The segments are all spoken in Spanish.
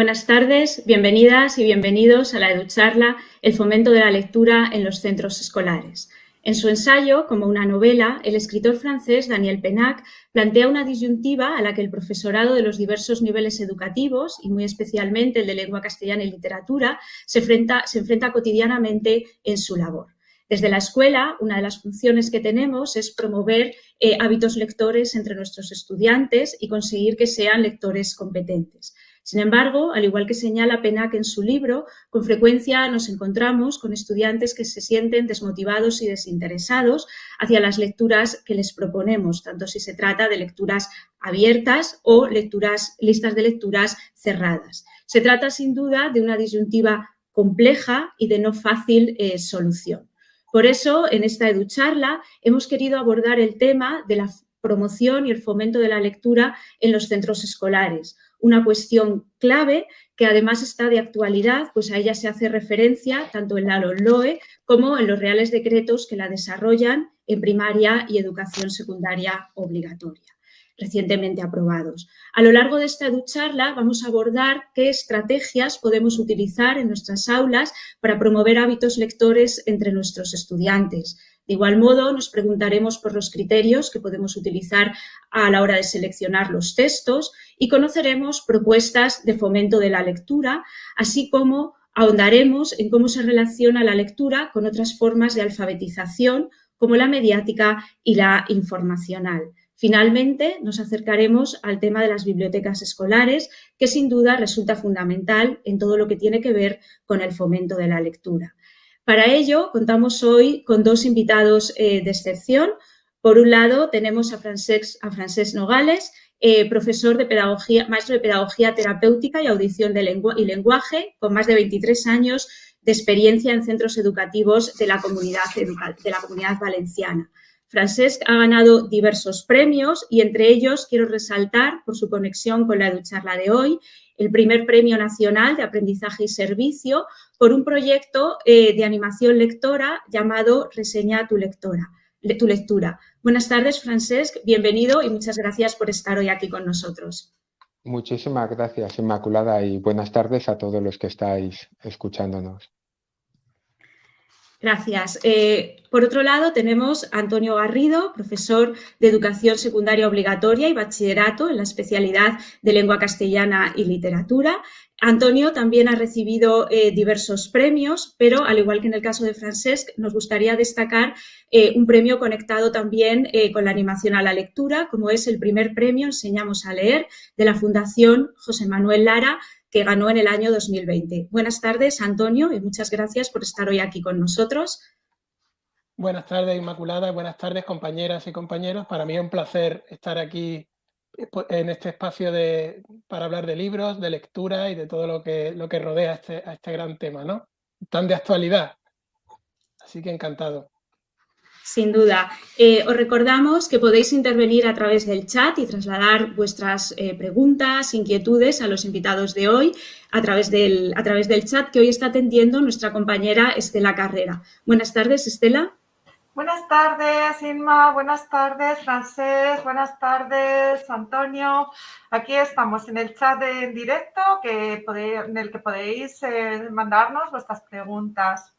Buenas tardes, bienvenidas y bienvenidos a la EduCharla, el fomento de la lectura en los centros escolares. En su ensayo, como una novela, el escritor francés Daniel Penac plantea una disyuntiva a la que el profesorado de los diversos niveles educativos, y muy especialmente el de lengua castellana y literatura, se enfrenta, se enfrenta cotidianamente en su labor. Desde la escuela, una de las funciones que tenemos es promover eh, hábitos lectores entre nuestros estudiantes y conseguir que sean lectores competentes. Sin embargo, al igual que señala Penac en su libro, con frecuencia nos encontramos con estudiantes que se sienten desmotivados y desinteresados hacia las lecturas que les proponemos, tanto si se trata de lecturas abiertas o lecturas, listas de lecturas cerradas. Se trata sin duda de una disyuntiva compleja y de no fácil eh, solución. Por eso, en esta EduCharla hemos querido abordar el tema de la promoción y el fomento de la lectura en los centros escolares, una cuestión clave que además está de actualidad, pues a ella se hace referencia tanto en la LOE como en los reales decretos que la desarrollan en primaria y educación secundaria obligatoria recientemente aprobados. A lo largo de esta ducharla vamos a abordar qué estrategias podemos utilizar en nuestras aulas para promover hábitos lectores entre nuestros estudiantes, de igual modo, nos preguntaremos por los criterios que podemos utilizar a la hora de seleccionar los textos y conoceremos propuestas de fomento de la lectura, así como ahondaremos en cómo se relaciona la lectura con otras formas de alfabetización, como la mediática y la informacional. Finalmente, nos acercaremos al tema de las bibliotecas escolares, que sin duda resulta fundamental en todo lo que tiene que ver con el fomento de la lectura. Para ello, contamos hoy con dos invitados eh, de excepción. Por un lado, tenemos a Francesc, Nogales, eh, profesor de pedagogía, maestro de pedagogía terapéutica y audición de y lenguaje, con más de 23 años de experiencia en centros educativos de la comunidad, de la comunidad valenciana. Francesc ha ganado diversos premios y entre ellos quiero resaltar, por su conexión con la Educharla de hoy, el primer Premio Nacional de Aprendizaje y Servicio por un proyecto eh, de animación lectora llamado Reseña tu lectora, tu lectura. Buenas tardes, Francesc, bienvenido y muchas gracias por estar hoy aquí con nosotros. Muchísimas gracias, Inmaculada, y buenas tardes a todos los que estáis escuchándonos. Gracias. Eh, por otro lado, tenemos a Antonio Garrido, profesor de Educación Secundaria Obligatoria y Bachillerato en la especialidad de Lengua Castellana y Literatura. Antonio también ha recibido eh, diversos premios, pero al igual que en el caso de Francesc, nos gustaría destacar eh, un premio conectado también con la animación a la lectura, como es el primer premio Enseñamos a leer de la Fundación José Manuel Lara que ganó en el año 2020. Buenas tardes, Antonio, y muchas gracias por estar hoy aquí con nosotros. Buenas tardes, Inmaculada, buenas tardes, compañeras y compañeros. Para mí es un placer estar aquí eh, en este espacio de, para hablar de libros, de lectura y de todo lo que, lo que rodea este, a este gran tema, ¿no? Tan de actualidad. Así que encantado. Sin duda. Eh, os recordamos que podéis intervenir a través del chat y trasladar vuestras eh, preguntas, inquietudes a los invitados de hoy a través, del, a través del chat que hoy está atendiendo nuestra compañera Estela Carrera. Buenas tardes, Estela. Buenas tardes, Inma. Buenas tardes, Francés. Buenas tardes, Antonio. Aquí estamos en el chat en directo que en el que podéis eh, mandarnos vuestras preguntas.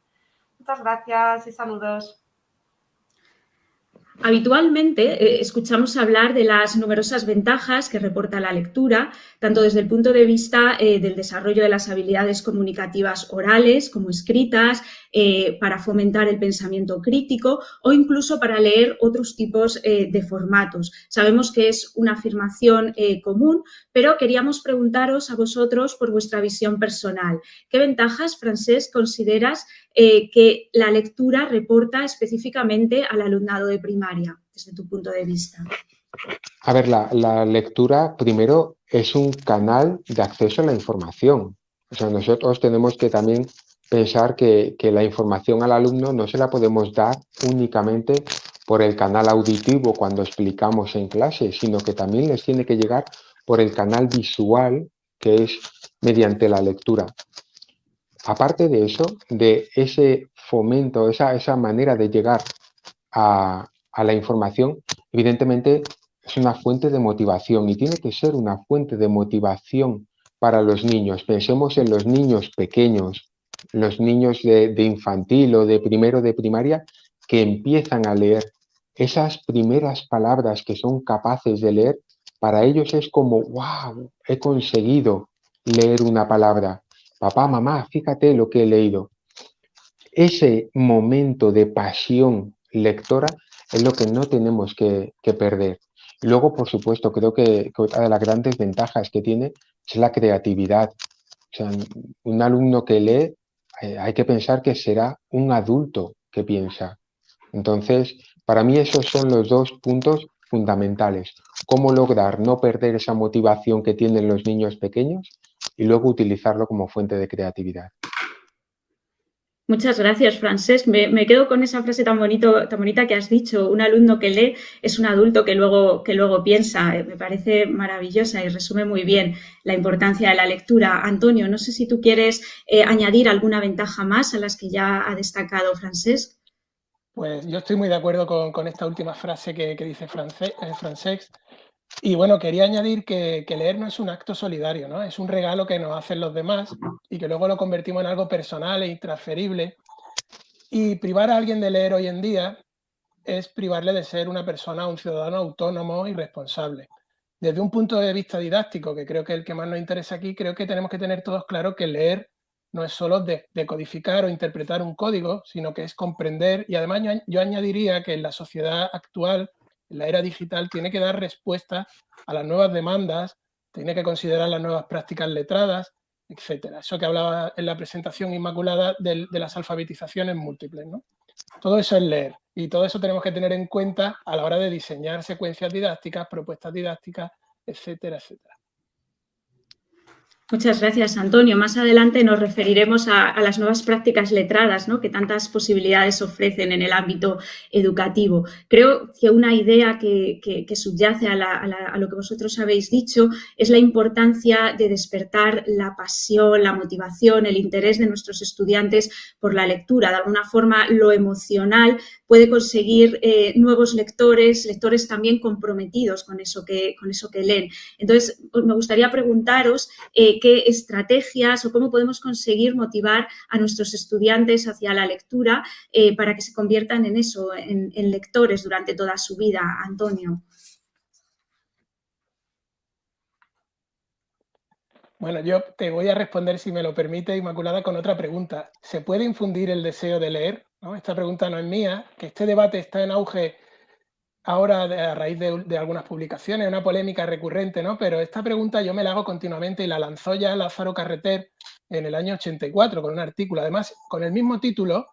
Muchas gracias y saludos. Habitualmente eh, escuchamos hablar de las numerosas ventajas que reporta la lectura, tanto desde el punto de vista eh, del desarrollo de las habilidades comunicativas orales como escritas, eh, para fomentar el pensamiento crítico o incluso para leer otros tipos de formatos. Sabemos que es una afirmación común, pero queríamos preguntaros a vosotros por vuestra visión personal. ¿Qué ventajas, Francés, consideras que la lectura reporta específicamente al alumnado de primaria? Desde tu punto de vista? A ver, la, lectura primero es un canal de acceso a la información. O sea, nosotros tenemos que también pensar que, la información al alumno no se la podemos dar únicamente por el canal auditivo cuando explicamos en clase, sino que también les tiene que llegar por el canal visual, que es mediante la lectura. Aparte de eso, de ese fomento, esa, esa manera de llegar a, a la información, evidentemente es una fuente de motivación y tiene que ser una fuente de motivación para los niños. Pensemos en los niños pequeños, los niños de, infantil o de primero de primaria que empiezan a leer. Esas primeras palabras que son capaces de leer, para ellos es como, wow, he conseguido leer una palabra. Papá, mamá, fíjate lo que he leído. Ese momento de pasión lectora es lo que no tenemos que, perder. Luego, por supuesto, creo que, que, otra de las grandes ventajas que tiene es la creatividad. O sea, un alumno que lee eh, hay que pensar que será un adulto que piensa. Entonces, para mí esos son los dos puntos fundamentales. Cómo lograr no perder esa motivación que tienen los niños pequeños y luego utilizarlo como fuente de creatividad. Muchas gracias, Francesc. Me, quedo con esa frase tan, bonito, tan bonita que has dicho. Un alumno que lee es un adulto que luego, que luego piensa. Eh, me parece maravillosa y resume muy bien la importancia de la lectura. Antonio, no sé si tú quieres eh, añadir alguna ventaja más a las que ya ha destacado Francesc. Pues yo estoy muy de acuerdo con, esta última frase que, dice eh, Francesc. Y bueno, quería añadir que, leer no es un acto solidario, ¿no? Es un regalo que nos hacen los demás y que luego lo convertimos en algo personal e intransferible. Y privar a alguien de leer hoy en día es privarle de ser una persona, un ciudadano autónomo y responsable. Desde un punto de vista didáctico, que creo que es el que más nos interesa aquí, creo que tenemos que tener todos claro que leer no es solo decodificar o interpretar un código, sino que es comprender y además yo añadiría que en la sociedad actual la era digital tiene que dar respuesta a las nuevas demandas, tiene que considerar las nuevas prácticas letradas, etcétera. Eso que hablaba en la presentación inmaculada de, las alfabetizaciones múltiples. ¿no? Todo eso es leer y todo eso tenemos que tener en cuenta a la hora de diseñar secuencias didácticas, propuestas didácticas, etcétera, etcétera. Muchas gracias, Antonio. Más adelante nos referiremos a, las nuevas prácticas letradas ¿no? que tantas posibilidades ofrecen en el ámbito educativo. Creo que una idea que, subyace a, lo que vosotros habéis dicho es la importancia de despertar la pasión, la motivación, el interés de nuestros estudiantes por la lectura. De alguna forma, lo emocional puede conseguir eh, nuevos lectores, lectores también comprometidos con eso que, con eso que leen. Entonces, me gustaría preguntaros eh, qué estrategias o cómo podemos conseguir motivar a nuestros estudiantes hacia la lectura eh, para que se conviertan en eso, en, lectores durante toda su vida. Antonio. Bueno, yo te voy a responder, si me lo permite, Inmaculada, con otra pregunta. ¿Se puede infundir el deseo de leer? Esta pregunta no es mía, que este debate está en auge ahora a raíz de, algunas publicaciones, una polémica recurrente, ¿no? Pero esta pregunta yo me la hago continuamente y la lanzó ya Lázaro Carreter en el año 84 con un artículo. Además, con el mismo título,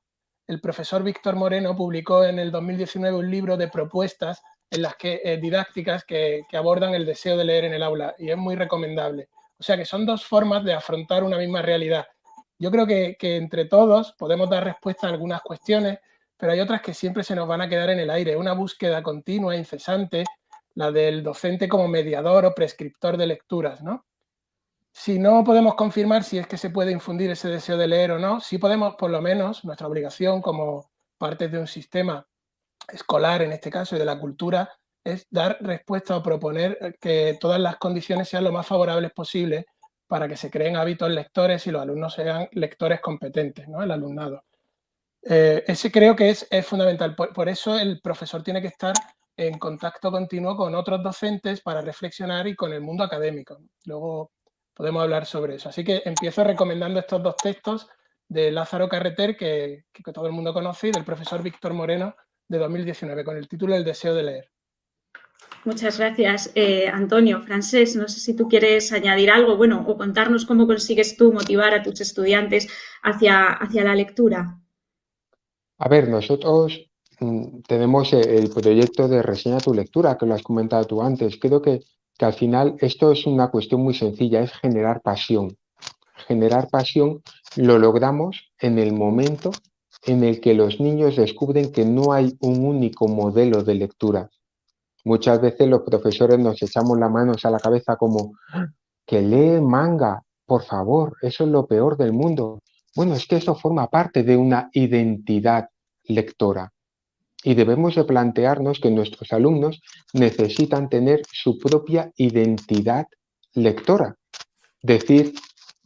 el profesor Víctor Moreno publicó en el 2019 un libro de propuestas en las que, eh, didácticas que, abordan el deseo de leer en el aula y es muy recomendable. O sea que son dos formas de afrontar una misma realidad. Yo creo que, entre todos podemos dar respuesta a algunas cuestiones pero hay otras que siempre se nos van a quedar en el aire. Una búsqueda continua, incesante, la del docente como mediador o prescriptor de lecturas, ¿no? Si no podemos confirmar si es que se puede infundir ese deseo de leer o no, sí podemos, por lo menos, nuestra obligación como parte de un sistema escolar, en este caso, y de la cultura, es dar respuesta o proponer que todas las condiciones sean lo más favorables posible para que se creen hábitos lectores y los alumnos sean lectores competentes, ¿no? el alumnado. Eh, ese creo que es, fundamental. Por, eso el profesor tiene que estar en contacto continuo con otros docentes para reflexionar y con el mundo académico. Luego podemos hablar sobre eso. Así que empiezo recomendando estos dos textos de Lázaro Carreter, que, todo el mundo conoce, y del profesor Víctor Moreno, de 2019, con el título El deseo de leer. Muchas gracias, eh, Antonio. Francés, no sé si tú quieres añadir algo, bueno, o contarnos cómo consigues tú motivar a tus estudiantes hacia, hacia la lectura. A ver, nosotros mm, tenemos e, el proyecto de reseña tu lectura, que lo has comentado tú antes. Creo que, que al final esto es una cuestión muy sencilla, es generar pasión. Generar pasión lo logramos en el momento en el que los niños descubren que no hay un único modelo de lectura. Muchas veces los profesores nos echamos las manos a la cabeza como que lee manga, por favor, eso es lo peor del mundo. Bueno, es que eso forma parte de una identidad lectora y debemos de plantearnos que nuestros alumnos necesitan tener su propia identidad lectora. decir,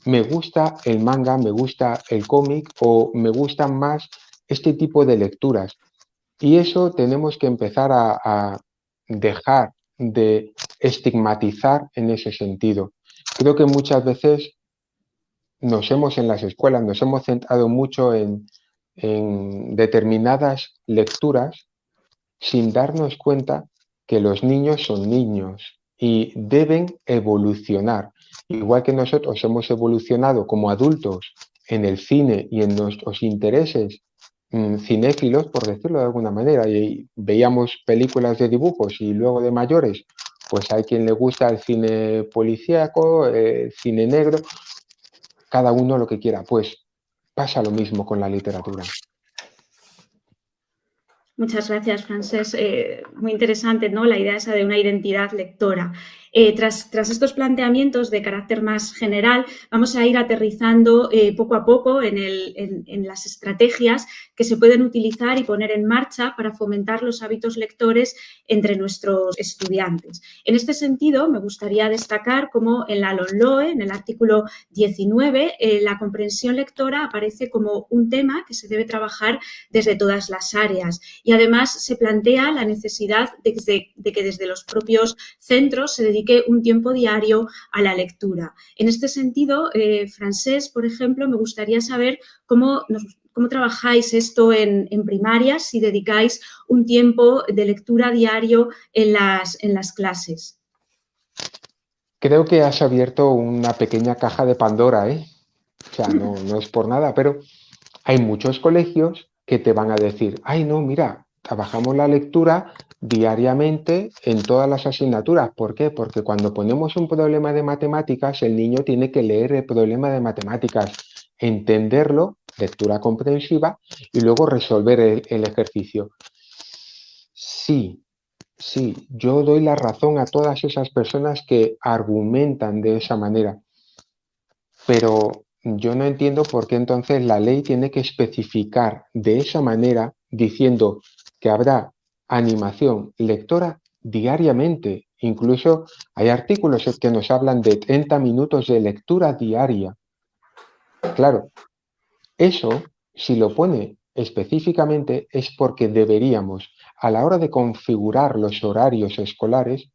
me gusta el manga, me gusta el cómic o me gustan más este tipo de lecturas. Y eso tenemos que empezar a, dejar de estigmatizar en ese sentido. Creo que muchas veces nos hemos en las escuelas, nos hemos centrado mucho en, en determinadas lecturas sin darnos cuenta que los niños son niños y deben evolucionar. Igual que nosotros hemos evolucionado como adultos en el cine y en nuestros intereses cinéfilos, por decirlo de alguna manera, y veíamos películas de dibujos y luego de mayores, pues hay quien le gusta el cine policíaco, el cine negro, cada uno lo que quiera. Pues pasa lo mismo con la literatura. Muchas gracias, Francés. Eh, muy interesante ¿no? la idea esa de una identidad lectora. Eh, tras, estos planteamientos de carácter más general, vamos a ir aterrizando eh, poco a poco en, las estrategias que se pueden utilizar y poner en marcha para fomentar los hábitos lectores entre nuestros estudiantes. En este sentido, me gustaría destacar cómo en la LONLOE, en el artículo 19, eh, la comprensión lectora aparece como un tema que se debe trabajar desde todas las áreas y además se plantea la necesidad de, de que desde los propios centros se dediquen un tiempo diario a la lectura. En este sentido, eh, Francés, por ejemplo, me gustaría saber cómo, cómo trabajáis esto en, primaria, si dedicáis un tiempo de lectura diario en las, en las clases. Creo que has abierto una pequeña caja de Pandora, ¿eh? O sea, no, no es por nada, pero hay muchos colegios que te van a decir, ay, no, mira, trabajamos la lectura diariamente en todas las asignaturas. ¿Por qué? Porque cuando ponemos un problema de matemáticas, el niño tiene que leer el problema de matemáticas, entenderlo, lectura comprensiva, y luego resolver el, ejercicio. Sí, sí, yo doy la razón a todas esas personas que argumentan de esa manera, pero yo no entiendo por qué entonces la ley tiene que especificar de esa manera diciendo que habrá animación lectora diariamente. Incluso hay artículos que nos hablan de 30 minutos de lectura diaria. Claro, eso, si lo pone específicamente, es porque deberíamos, a la hora de configurar los horarios escolares,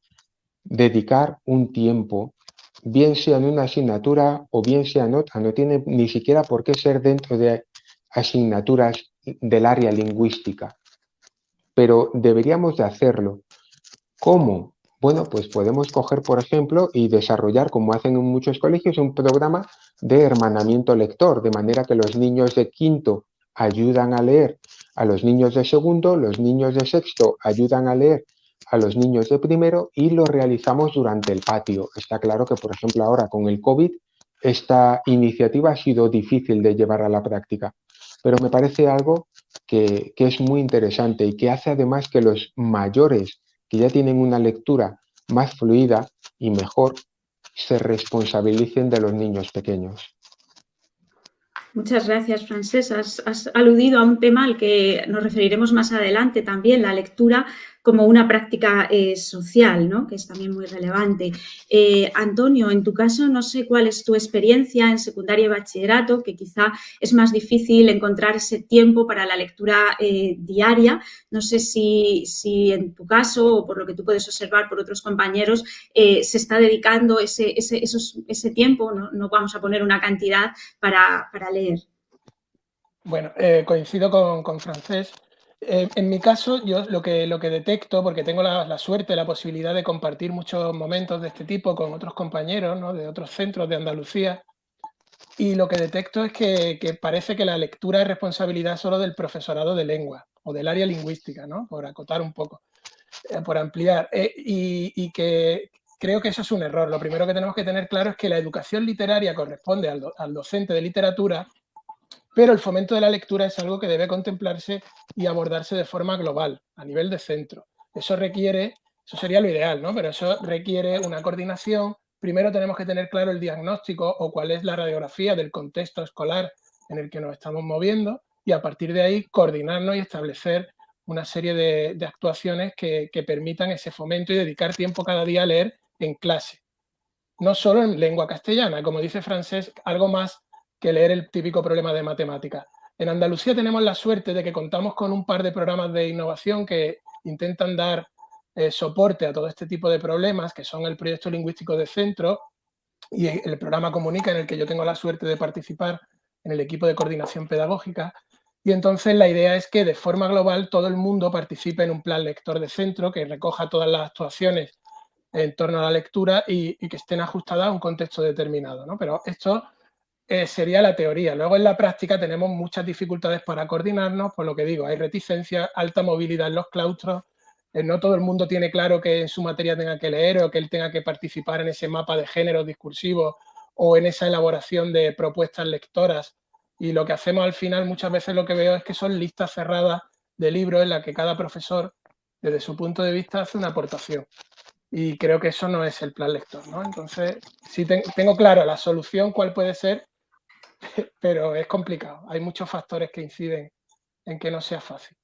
dedicar un tiempo, bien sea en una asignatura o bien sea en otra. No tiene ni siquiera por qué ser dentro de asignaturas del área lingüística pero deberíamos de hacerlo. ¿Cómo? Bueno, pues podemos coger, por ejemplo, y desarrollar, como hacen en muchos colegios, un programa de hermanamiento lector, de manera que los niños de quinto ayudan a leer a los niños de segundo, los niños de sexto ayudan a leer a los niños de primero y lo realizamos durante el patio. Está claro que, por ejemplo, ahora con el COVID, esta iniciativa ha sido difícil de llevar a la práctica, pero me parece algo que, es muy interesante y que hace además que los mayores que ya tienen una lectura más fluida y mejor se responsabilicen de los niños pequeños. Muchas gracias, Francés. has, aludido a un tema al que nos referiremos más adelante también, la lectura como una práctica eh, social, ¿no? que es también muy relevante. Eh, Antonio, en tu caso, no sé cuál es tu experiencia en secundaria y bachillerato, que quizá es más difícil encontrar ese tiempo para la lectura eh, diaria. No sé si, si, en tu caso o por lo que tú puedes observar por otros compañeros se está dedicando ese, ese, ese tiempo, ¿no? no, vamos a poner una cantidad para, para leer. Bueno, coincido con, con Francés. Eh, en mi caso, yo lo que, lo que detecto, porque tengo la, suerte, la posibilidad de compartir muchos momentos de este tipo con otros compañeros de otros centros de Andalucía, y lo que detecto es que, parece que la lectura es responsabilidad solo del profesorado de lengua o del área lingüística, ¿no? por acotar un poco, eh, por ampliar, eh, y, que creo que eso es un error. Lo primero que tenemos que tener claro es que la educación literaria corresponde al docente de literatura pero el fomento de la lectura es algo que debe contemplarse y abordarse de forma global, a nivel de centro. Eso requiere, eso sería lo ideal, ¿no? Pero eso requiere una coordinación. Primero tenemos que tener claro el diagnóstico o cuál es la radiografía del contexto escolar en el que nos estamos moviendo y a partir de ahí coordinarnos y establecer una serie de, actuaciones que, que permitan ese fomento y dedicar tiempo cada día a leer en clase. no solo en lengua castellana, como dice francés, algo más que leer el típico problema de matemática. En Andalucía tenemos la suerte de que contamos con un par de programas de innovación que intentan dar eh, soporte a todo este tipo de problemas, que son el proyecto lingüístico de centro y el programa Comunica, en el que yo tengo la suerte de participar en el equipo de coordinación pedagógica. Y entonces la idea es que de forma global todo el mundo participe en un plan lector de centro que recoja todas las actuaciones en torno a la lectura y, que estén ajustadas a un contexto determinado. ¿no? Pero esto eh, sería la teoría. Luego en la práctica tenemos muchas dificultades para coordinarnos, por lo que digo, hay reticencia, alta movilidad en los claustros, eh, no todo el mundo tiene claro que en su materia tenga que leer o que él tenga que participar en ese mapa de género discursivo o en esa elaboración de propuestas lectoras. Y lo que hacemos al final muchas veces lo que veo es que son listas cerradas de libros en las que cada profesor, desde su punto de vista, hace una aportación y creo que eso no es el plan lector, ¿no? Entonces, sí tengo claro la solución cuál puede ser, pero es complicado. Hay muchos factores que inciden en que no sea fácil.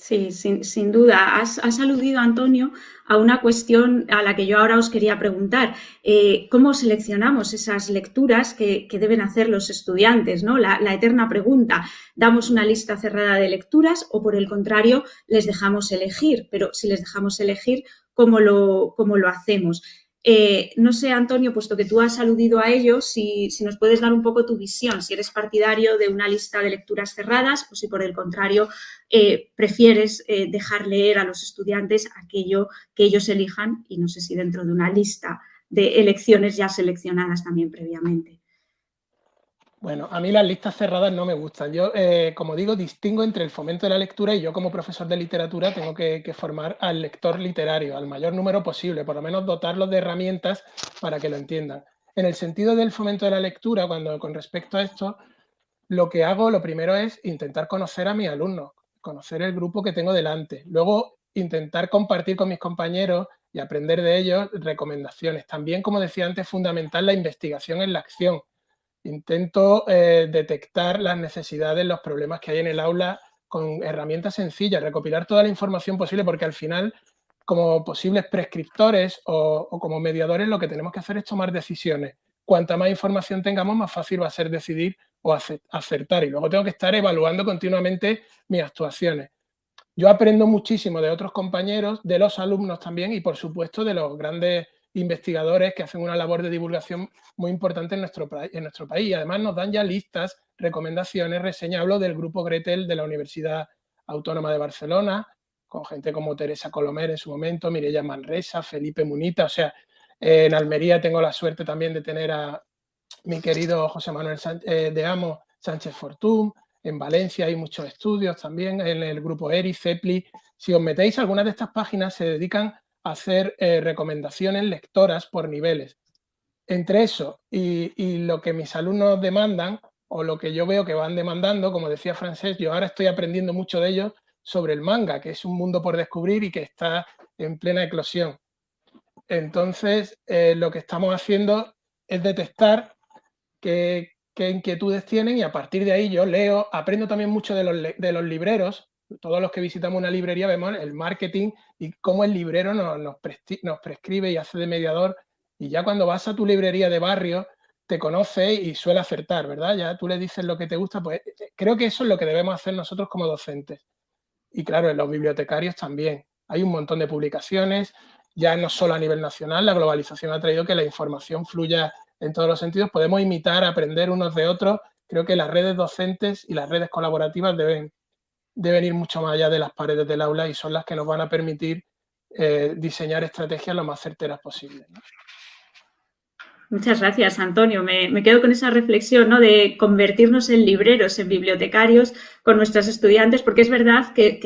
Sí, sin, duda. Has, aludido, Antonio, a una cuestión a la que yo ahora os quería preguntar. Eh, ¿Cómo seleccionamos esas lecturas que, deben hacer los estudiantes? ¿no? La, la, eterna pregunta, ¿damos una lista cerrada de lecturas o por el contrario les dejamos elegir? Pero si les dejamos elegir, cómo lo, lo hacemos. Eh, no sé, Antonio, puesto que tú has aludido a ello, si, nos puedes dar un poco tu visión, si eres partidario de una lista de lecturas cerradas o si por el contrario eh, prefieres eh, dejar leer a los estudiantes aquello que ellos elijan y no sé si dentro de una lista de elecciones ya seleccionadas también previamente. Bueno, a mí las listas cerradas no me gustan. Yo, eh, como digo, distingo entre el fomento de la lectura y yo como profesor de literatura tengo que, formar al lector literario, al mayor número posible, por lo menos dotarlos de herramientas para que lo entiendan. En el sentido del fomento de la lectura, cuando con respecto a esto, lo que hago, lo primero es intentar conocer a mis alumnos, conocer el grupo que tengo delante. Luego, intentar compartir con mis compañeros y aprender de ellos recomendaciones. También, como decía antes, fundamental la investigación en la acción Intento eh, detectar las necesidades, los problemas que hay en el aula con herramientas sencillas, recopilar toda la información posible, porque al final, como posibles prescriptores o, como mediadores, lo que tenemos que hacer es tomar decisiones. Cuanta más información tengamos, más fácil va a ser decidir o acertar. Y luego tengo que estar evaluando continuamente mis actuaciones. Yo aprendo muchísimo de otros compañeros, de los alumnos también y, por supuesto, de los grandes investigadores que hacen una labor de divulgación muy importante en nuestro, en nuestro país. Además nos dan ya listas, recomendaciones, reseñas. Hablo del grupo Gretel de la Universidad Autónoma de Barcelona, con gente como Teresa Colomer en su momento, Mireya Manresa, Felipe Munita. O sea, en Almería tengo la suerte también de tener a mi querido José Manuel eh, de Amo Sánchez Fortún. En Valencia hay muchos estudios también, en el grupo ERI, CEPLI. Si os metéis, algunas de estas páginas se dedican hacer eh, recomendaciones lectoras por niveles. Entre eso y, lo que mis alumnos demandan, o lo que yo veo que van demandando, como decía Francés, yo ahora estoy aprendiendo mucho de ellos sobre el manga, que es un mundo por descubrir y que está en plena eclosión. Entonces, eh, lo que estamos haciendo es detectar qué, inquietudes tienen y a partir de ahí yo leo, aprendo también mucho de los, de los libreros, todos los que visitamos una librería vemos el marketing y cómo el librero nos, prescribe y hace de mediador. Y ya cuando vas a tu librería de barrio, te conoce y suele acertar, ¿verdad? Ya tú le dices lo que te gusta, pues eh, eh, creo que eso es lo que debemos hacer nosotros como docentes. Y claro, en los bibliotecarios también. Hay un montón de publicaciones, ya no solo a nivel nacional, la globalización ha traído que la información fluya en todos los sentidos. Podemos imitar, aprender unos de otros. Creo que las redes docentes y las redes colaborativas deben deben ir mucho más allá de las paredes del aula y son las que nos van a permitir eh, diseñar estrategias lo más certeras posibles. Muchas gracias, Antonio. Me, quedo con esa reflexión ¿no? de convertirnos en libreros, en bibliotecarios con nuestras estudiantes, porque es verdad que,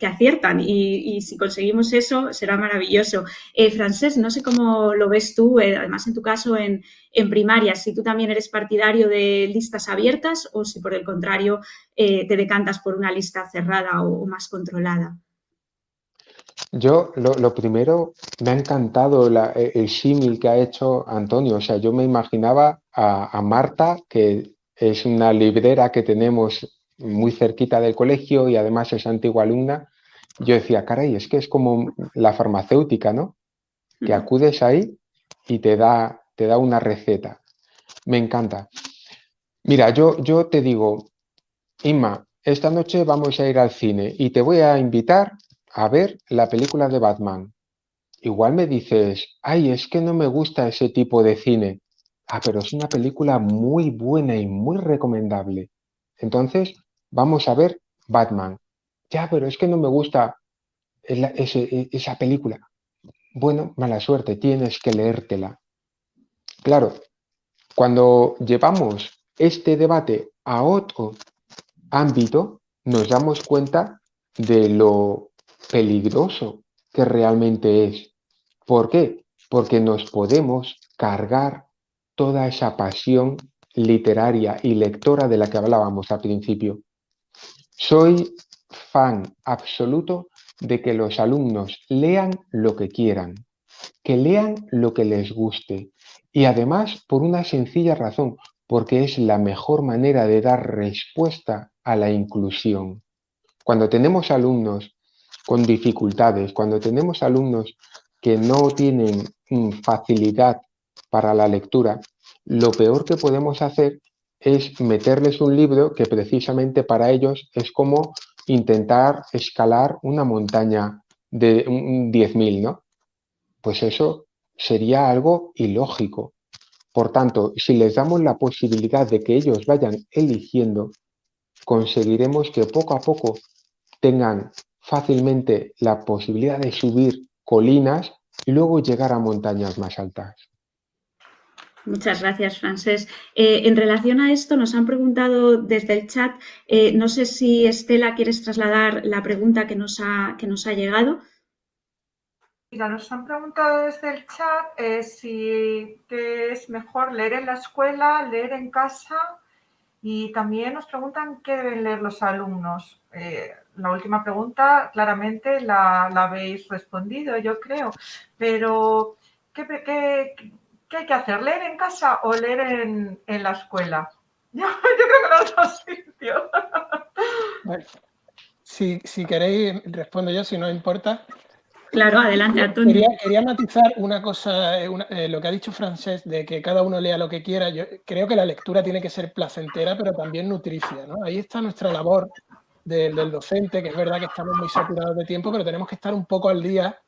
aciertan y, si conseguimos eso será maravilloso. Eh, Francés, no sé cómo lo ves tú, eh, además en tu caso en, primaria, si tú también eres partidario de listas abiertas o si por el contrario eh, te decantas por una lista cerrada o más controlada. Yo, lo, primero, me ha encantado e, el símil que ha hecho Antonio. O sea, yo me imaginaba a, Marta, que es una librera que tenemos muy cerquita del colegio y además es antigua alumna. Yo decía, caray, es que es como la farmacéutica, ¿no? Que acudes ahí y te da, te da una receta. Me encanta. Mira, yo, yo te digo, Inma, esta noche vamos a ir al cine y te voy a invitar a ver la película de Batman. Igual me dices, ay, es que no me gusta ese tipo de cine. Ah, pero es una película muy buena y muy recomendable. Entonces, vamos a ver Batman. Ya, pero es que no me gusta esa película. Bueno, mala suerte, tienes que leértela. Claro, cuando llevamos este debate a otro ámbito, nos damos cuenta de lo peligroso que realmente es. ¿Por qué? Porque nos podemos cargar toda esa pasión literaria y lectora de la que hablábamos al principio. Soy fan absoluto de que los alumnos lean lo que quieran, que lean lo que les guste y además por una sencilla razón, porque es la mejor manera de dar respuesta a la inclusión. Cuando tenemos alumnos con dificultades, cuando tenemos alumnos que no tienen facilidad para la lectura, lo peor que podemos hacer es meterles un libro que precisamente para ellos es como intentar escalar una montaña de 10.000, ¿no? Pues eso sería algo ilógico. Por tanto, si les damos la posibilidad de que ellos vayan eligiendo, conseguiremos que poco a poco tengan fácilmente la posibilidad de subir colinas y luego llegar a montañas más altas. Muchas gracias, Francés. Eh, en relación a esto, nos han preguntado desde el chat, eh, no sé si Estela quieres trasladar la pregunta que nos ha, que nos ha llegado. Mira, nos han preguntado desde el chat eh, si es mejor leer en la escuela, leer en casa y también nos preguntan qué deben leer los alumnos. La última pregunta claramente la, habéis respondido, yo creo, pero ¿qué, qué, ¿Qué hay que hacer? ¿Leer en casa o leer en, la escuela? Yo, creo que los dos sitios. si, queréis, respondo yo, si no importa. Claro, adelante, Antonio. Quería, matizar una cosa, eh, eh, lo que ha dicho Francés, de que cada uno lea lo que quiera. Yo creo que la lectura tiene que ser placentera, pero también nutricia. Ahí está nuestra labor del docente, que es verdad que estamos muy saturados de tiempo, pero tenemos que estar un poco al día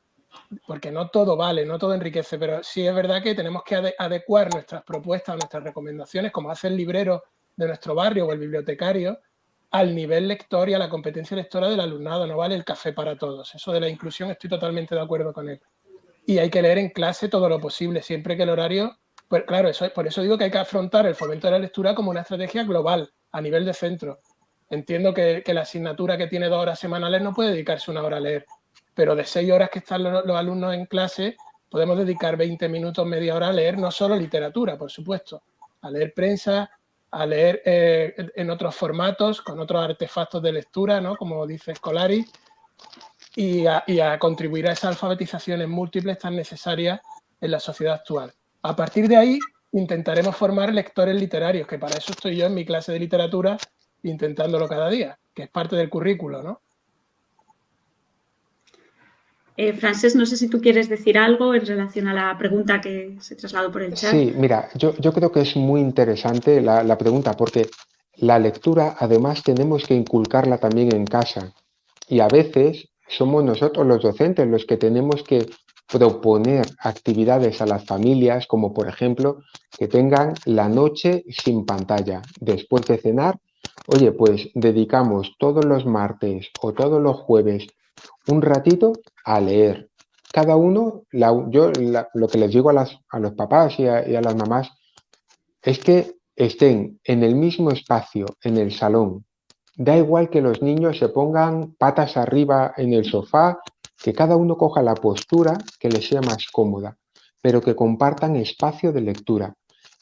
porque no todo vale, no todo enriquece, pero sí es verdad que tenemos que adecuar nuestras propuestas, nuestras recomendaciones, como hace el librero de nuestro barrio o el bibliotecario, al nivel lector y a la competencia lectora del alumnado. No vale el café para todos. Eso de la inclusión estoy totalmente de acuerdo con él. Y hay que leer en clase todo lo posible, siempre que el horario... Pues claro, eso, por eso digo que hay que afrontar el fomento de la lectura como una estrategia global, a nivel de centro. Entiendo que, la asignatura que tiene dos horas semanales no puede dedicarse una hora a leer, pero de seis horas que están los, alumnos en clase, podemos dedicar 20 minutos, media hora a leer no solo literatura, por supuesto, a leer prensa, a leer eh, en otros formatos, con otros artefactos de lectura, ¿no? como dice Scolari, y a, y a contribuir a esas alfabetizaciones múltiples tan necesarias en la sociedad actual. A partir de ahí, intentaremos formar lectores literarios, que para eso estoy yo en mi clase de literatura intentándolo cada día, que es parte del currículo, ¿no? Eh, Francés, no sé si tú quieres decir algo en relación a la pregunta que se trasladó por el chat. Sí, mira, yo, creo que es muy interesante la, pregunta porque la lectura además tenemos que inculcarla también en casa y a veces somos nosotros los docentes los que tenemos que proponer actividades a las familias como por ejemplo que tengan la noche sin pantalla después de cenar oye pues dedicamos todos los martes o todos los jueves un ratito a leer. Cada uno, yo lo que les digo a, las, a los papás y a, las mamás es que estén en el mismo espacio, en el salón. Da igual que los niños se pongan patas arriba en el sofá, que cada uno coja la postura que les sea más cómoda, pero que compartan espacio de lectura.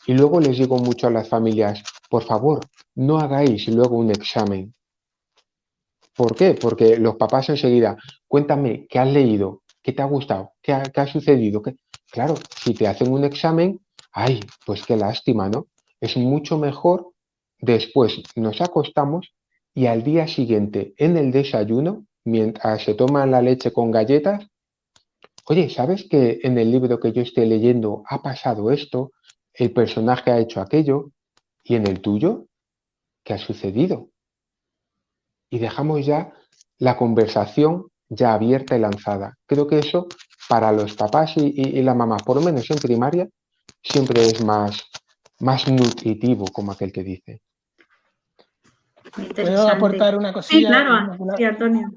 Y luego les digo mucho a las familias, por favor, no hagáis luego un examen. ¿Por qué? Porque los papás enseguida, cuéntame, ¿qué has leído? ¿Qué te ha gustado? ¿Qué ha, sucedido? Claro, si te hacen un examen, ay, pues qué lástima, ¿no? Es mucho mejor después nos acostamos y al día siguiente en el desayuno, mientras se toma la leche con galletas, oye, ¿sabes que en el libro que yo estoy leyendo ha pasado esto? El personaje ha hecho aquello. ¿Y en el tuyo? ¿Qué ha sucedido? Y dejamos ya la conversación ya abierta y lanzada. Creo que eso para los papás y, la mamá, por lo menos en primaria, siempre es más, más nutritivo, como aquel que dice. ¿Puedo aportar una cosilla? Sí, claro, sí, Antonio.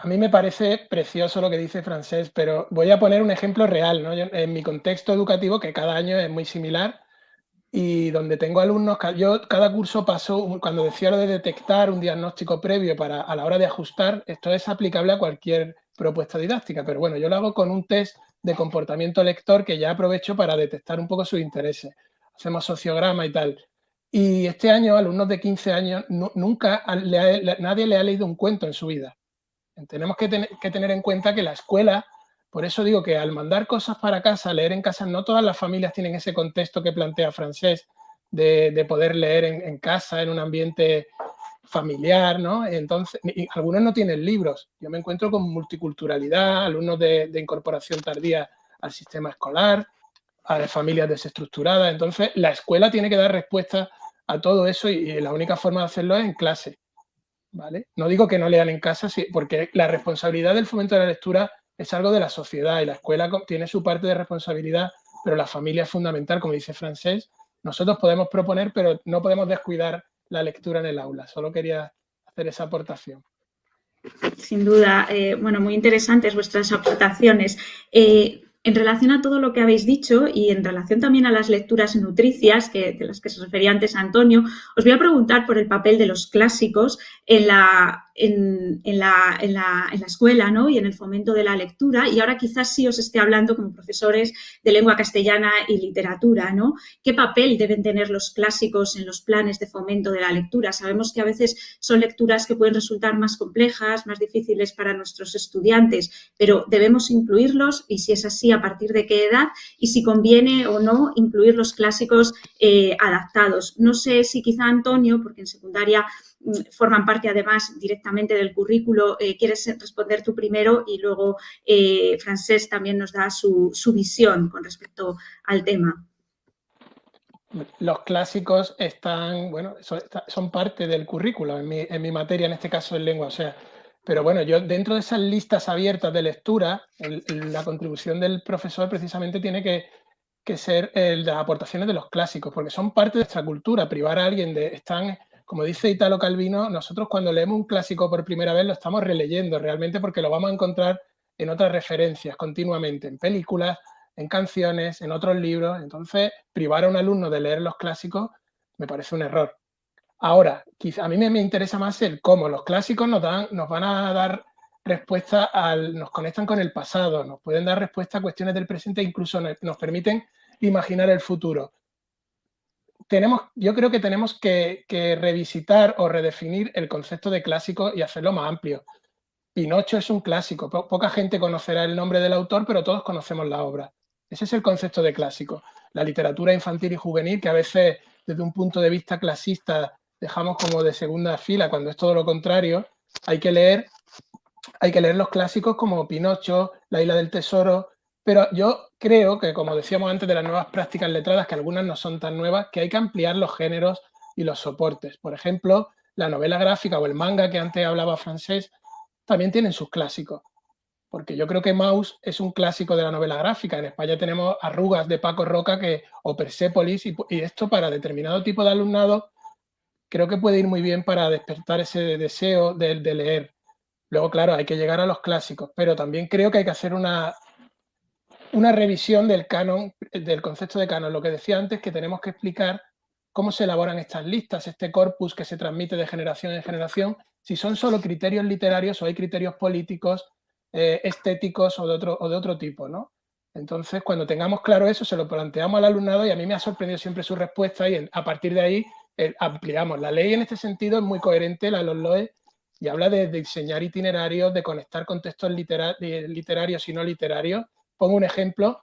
A mí me parece precioso lo que dice Francés, pero voy a poner un ejemplo real. ¿no? en mi contexto educativo, que cada año es muy similar, y donde tengo alumnos, yo cada curso paso, cuando decía lo de detectar un diagnóstico previo para a la hora de ajustar, esto es aplicable a cualquier propuesta didáctica, pero bueno, yo lo hago con un test de comportamiento lector que ya aprovecho para detectar un poco sus intereses. Hacemos sociograma y tal. Y este año, alumnos de 15 años, nunca nadie le ha leído un cuento en su vida. Tenemos que, que tener en cuenta que la escuela por eso digo que al mandar cosas para casa, leer en casa, no todas las familias tienen ese contexto que plantea Francés de, poder leer en, casa, en un ambiente familiar, ¿no? Entonces, algunos no tienen libros. Yo me encuentro con multiculturalidad, alumnos de, incorporación tardía al sistema escolar, a familias desestructuradas. Entonces, la escuela tiene que dar respuesta a todo eso y, la única forma de hacerlo es en clase. ¿Vale? No digo que no lean en casa, porque la responsabilidad del fomento de la lectura es algo de la sociedad y la escuela tiene su parte de responsabilidad, pero la familia es fundamental, como dice Francés. Nosotros podemos proponer, pero no podemos descuidar la lectura en el aula. Solo quería hacer esa aportación. Sin duda, eh, bueno, muy interesantes vuestras aportaciones. Eh, en relación a todo lo que habéis dicho y en relación también a las lecturas nutricias, que, de las que se refería antes Antonio, os voy a preguntar por el papel de los clásicos en la, en, la, escuela ¿no? y en el fomento de la lectura. Y ahora quizás sí os esté hablando como profesores de lengua castellana y literatura. ¿no? ¿Qué papel deben tener los clásicos en los planes de fomento de la lectura? Sabemos que a veces son lecturas que pueden resultar más complejas, más difíciles para nuestros estudiantes, pero debemos incluirlos y si es así, a partir de qué edad y si conviene o no incluir los clásicos eh, adaptados. No sé si quizá Antonio, porque en secundaria forman parte además directamente del currículo. Eh, ¿Quieres responder tú primero? Y luego eh, Francés también nos da su, visión con respecto al tema. Los clásicos están, bueno, son, parte del currículo en mi, en mi, materia, en este caso en lengua. Pero bueno, yo dentro de esas listas abiertas de lectura, la contribución del profesor precisamente tiene que, que ser de las aportaciones de los clásicos, porque son parte de nuestra cultura. Privar a alguien de... Están como dice Italo Calvino, nosotros cuando leemos un clásico por primera vez lo estamos releyendo realmente porque lo vamos a encontrar en otras referencias continuamente, en películas, en canciones, en otros libros. Entonces, privar a un alumno de leer los clásicos me parece un error. Ahora, quizá a mí me, interesa más el cómo. Los clásicos nos, dan, nos van a dar respuesta al, nos conectan con el pasado, nos pueden dar respuesta a cuestiones del presente e incluso nos permiten imaginar el futuro tenemos, yo creo que tenemos que, revisitar o redefinir el concepto de clásico y hacerlo más amplio. Pinocho es un clásico, poca gente conocerá el nombre del autor, pero todos conocemos la obra. Ese es el concepto de clásico. La literatura infantil y juvenil, que a veces desde un punto de vista clasista dejamos como de segunda fila, cuando es todo lo contrario, hay que leer, hay que leer los clásicos como Pinocho, La isla del tesoro, pero yo creo que, como decíamos antes de las nuevas prácticas letradas, que algunas no son tan nuevas, que hay que ampliar los géneros y los soportes. Por ejemplo, la novela gráfica o el manga que antes hablaba francés también tienen sus clásicos. Porque yo creo que Maus es un clásico de la novela gráfica. En España tenemos Arrugas de Paco Roca que, o Persepolis y, esto para determinado tipo de alumnado creo que puede ir muy bien para despertar ese deseo de, de leer. Luego, claro, hay que llegar a los clásicos, pero también creo que hay que hacer una una revisión del canon, del concepto de canon. Lo que decía antes, que tenemos que explicar cómo se elaboran estas listas, este corpus que se transmite de generación en generación, si son solo criterios literarios o hay criterios políticos, eh, estéticos o de, otro, o de otro tipo, ¿no? Entonces, cuando tengamos claro eso, se lo planteamos al alumnado y a mí me ha sorprendido siempre su respuesta y a partir de ahí eh, ampliamos. La ley en este sentido es muy coherente, la LOE, y habla de, diseñar itinerarios, de conectar contextos literarios y no literarios, Pongo un ejemplo.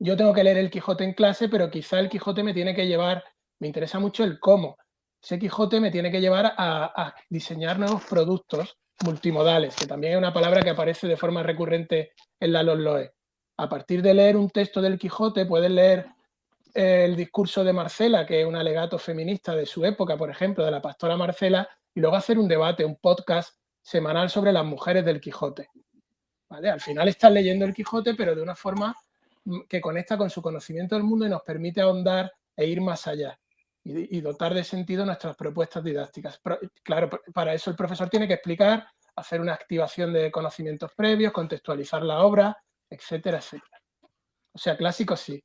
Yo tengo que leer el Quijote en clase, pero quizá el Quijote me tiene que llevar, me interesa mucho el cómo. Ese Quijote me tiene que llevar a, diseñar nuevos productos multimodales, que también es una palabra que aparece de forma recurrente en la LOE. A partir de leer un texto del Quijote, puedes leer el discurso de Marcela, que es un alegato feminista de su época, por ejemplo, de la pastora Marcela, y luego hacer un debate, un podcast semanal sobre las mujeres del Quijote. ¿Vale? Al final estás leyendo el Quijote, pero de una forma que conecta con su conocimiento del mundo y nos permite ahondar e ir más allá y, dotar de sentido nuestras propuestas didácticas. claro, para eso el profesor tiene que explicar, hacer una activación de conocimientos previos, contextualizar la obra, etcétera, etcétera. O sea, clásico sí,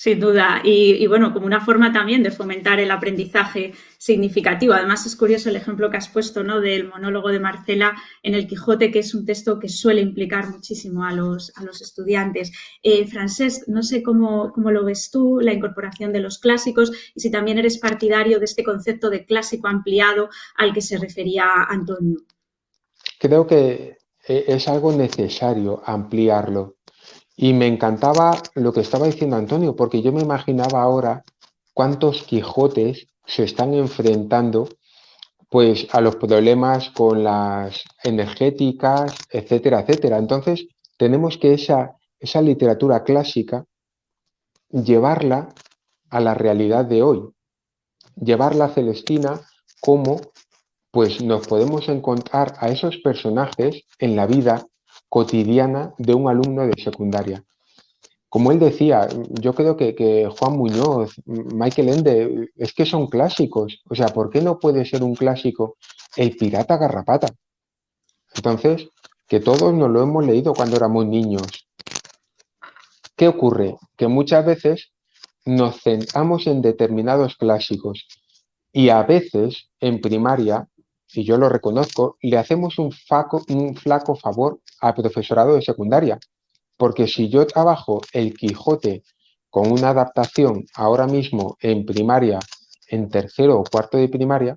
sin duda. Y, bueno, como una forma también de fomentar el aprendizaje significativo. Además, es curioso el ejemplo que has puesto ¿no? del monólogo de Marcela en el Quijote, que es un texto que suele implicar muchísimo a los, a los estudiantes. Eh, Francés, no sé cómo, cómo lo ves tú, la incorporación de los clásicos y si también eres partidario de este concepto de clásico ampliado al que se refería Antonio. Creo que eh, es algo necesario ampliarlo y me encantaba lo que estaba diciendo Antonio, porque yo me imaginaba ahora cuántos Quijotes se están enfrentando pues a los problemas con las energéticas, etcétera, etcétera. Entonces, tenemos que esa, esa literatura clásica llevarla a la realidad de hoy, llevarla a Celestina como pues nos podemos encontrar a esos personajes en la vida cotidiana de un alumno de secundaria. Como él decía, yo creo que, Juan Muñoz, Michael Ende, es que son clásicos. O sea, ¿por qué no puede ser un clásico el pirata garrapata? Entonces, que todos nos lo hemos leído cuando éramos niños. ¿Qué ocurre? Que muchas veces nos centramos en determinados clásicos y a veces en primaria y yo lo reconozco, le hacemos un, un flaco favor al profesorado de secundaria. Porque si yo trabajo el Quijote con una adaptación ahora mismo en primaria, en tercero o cuarto de primaria,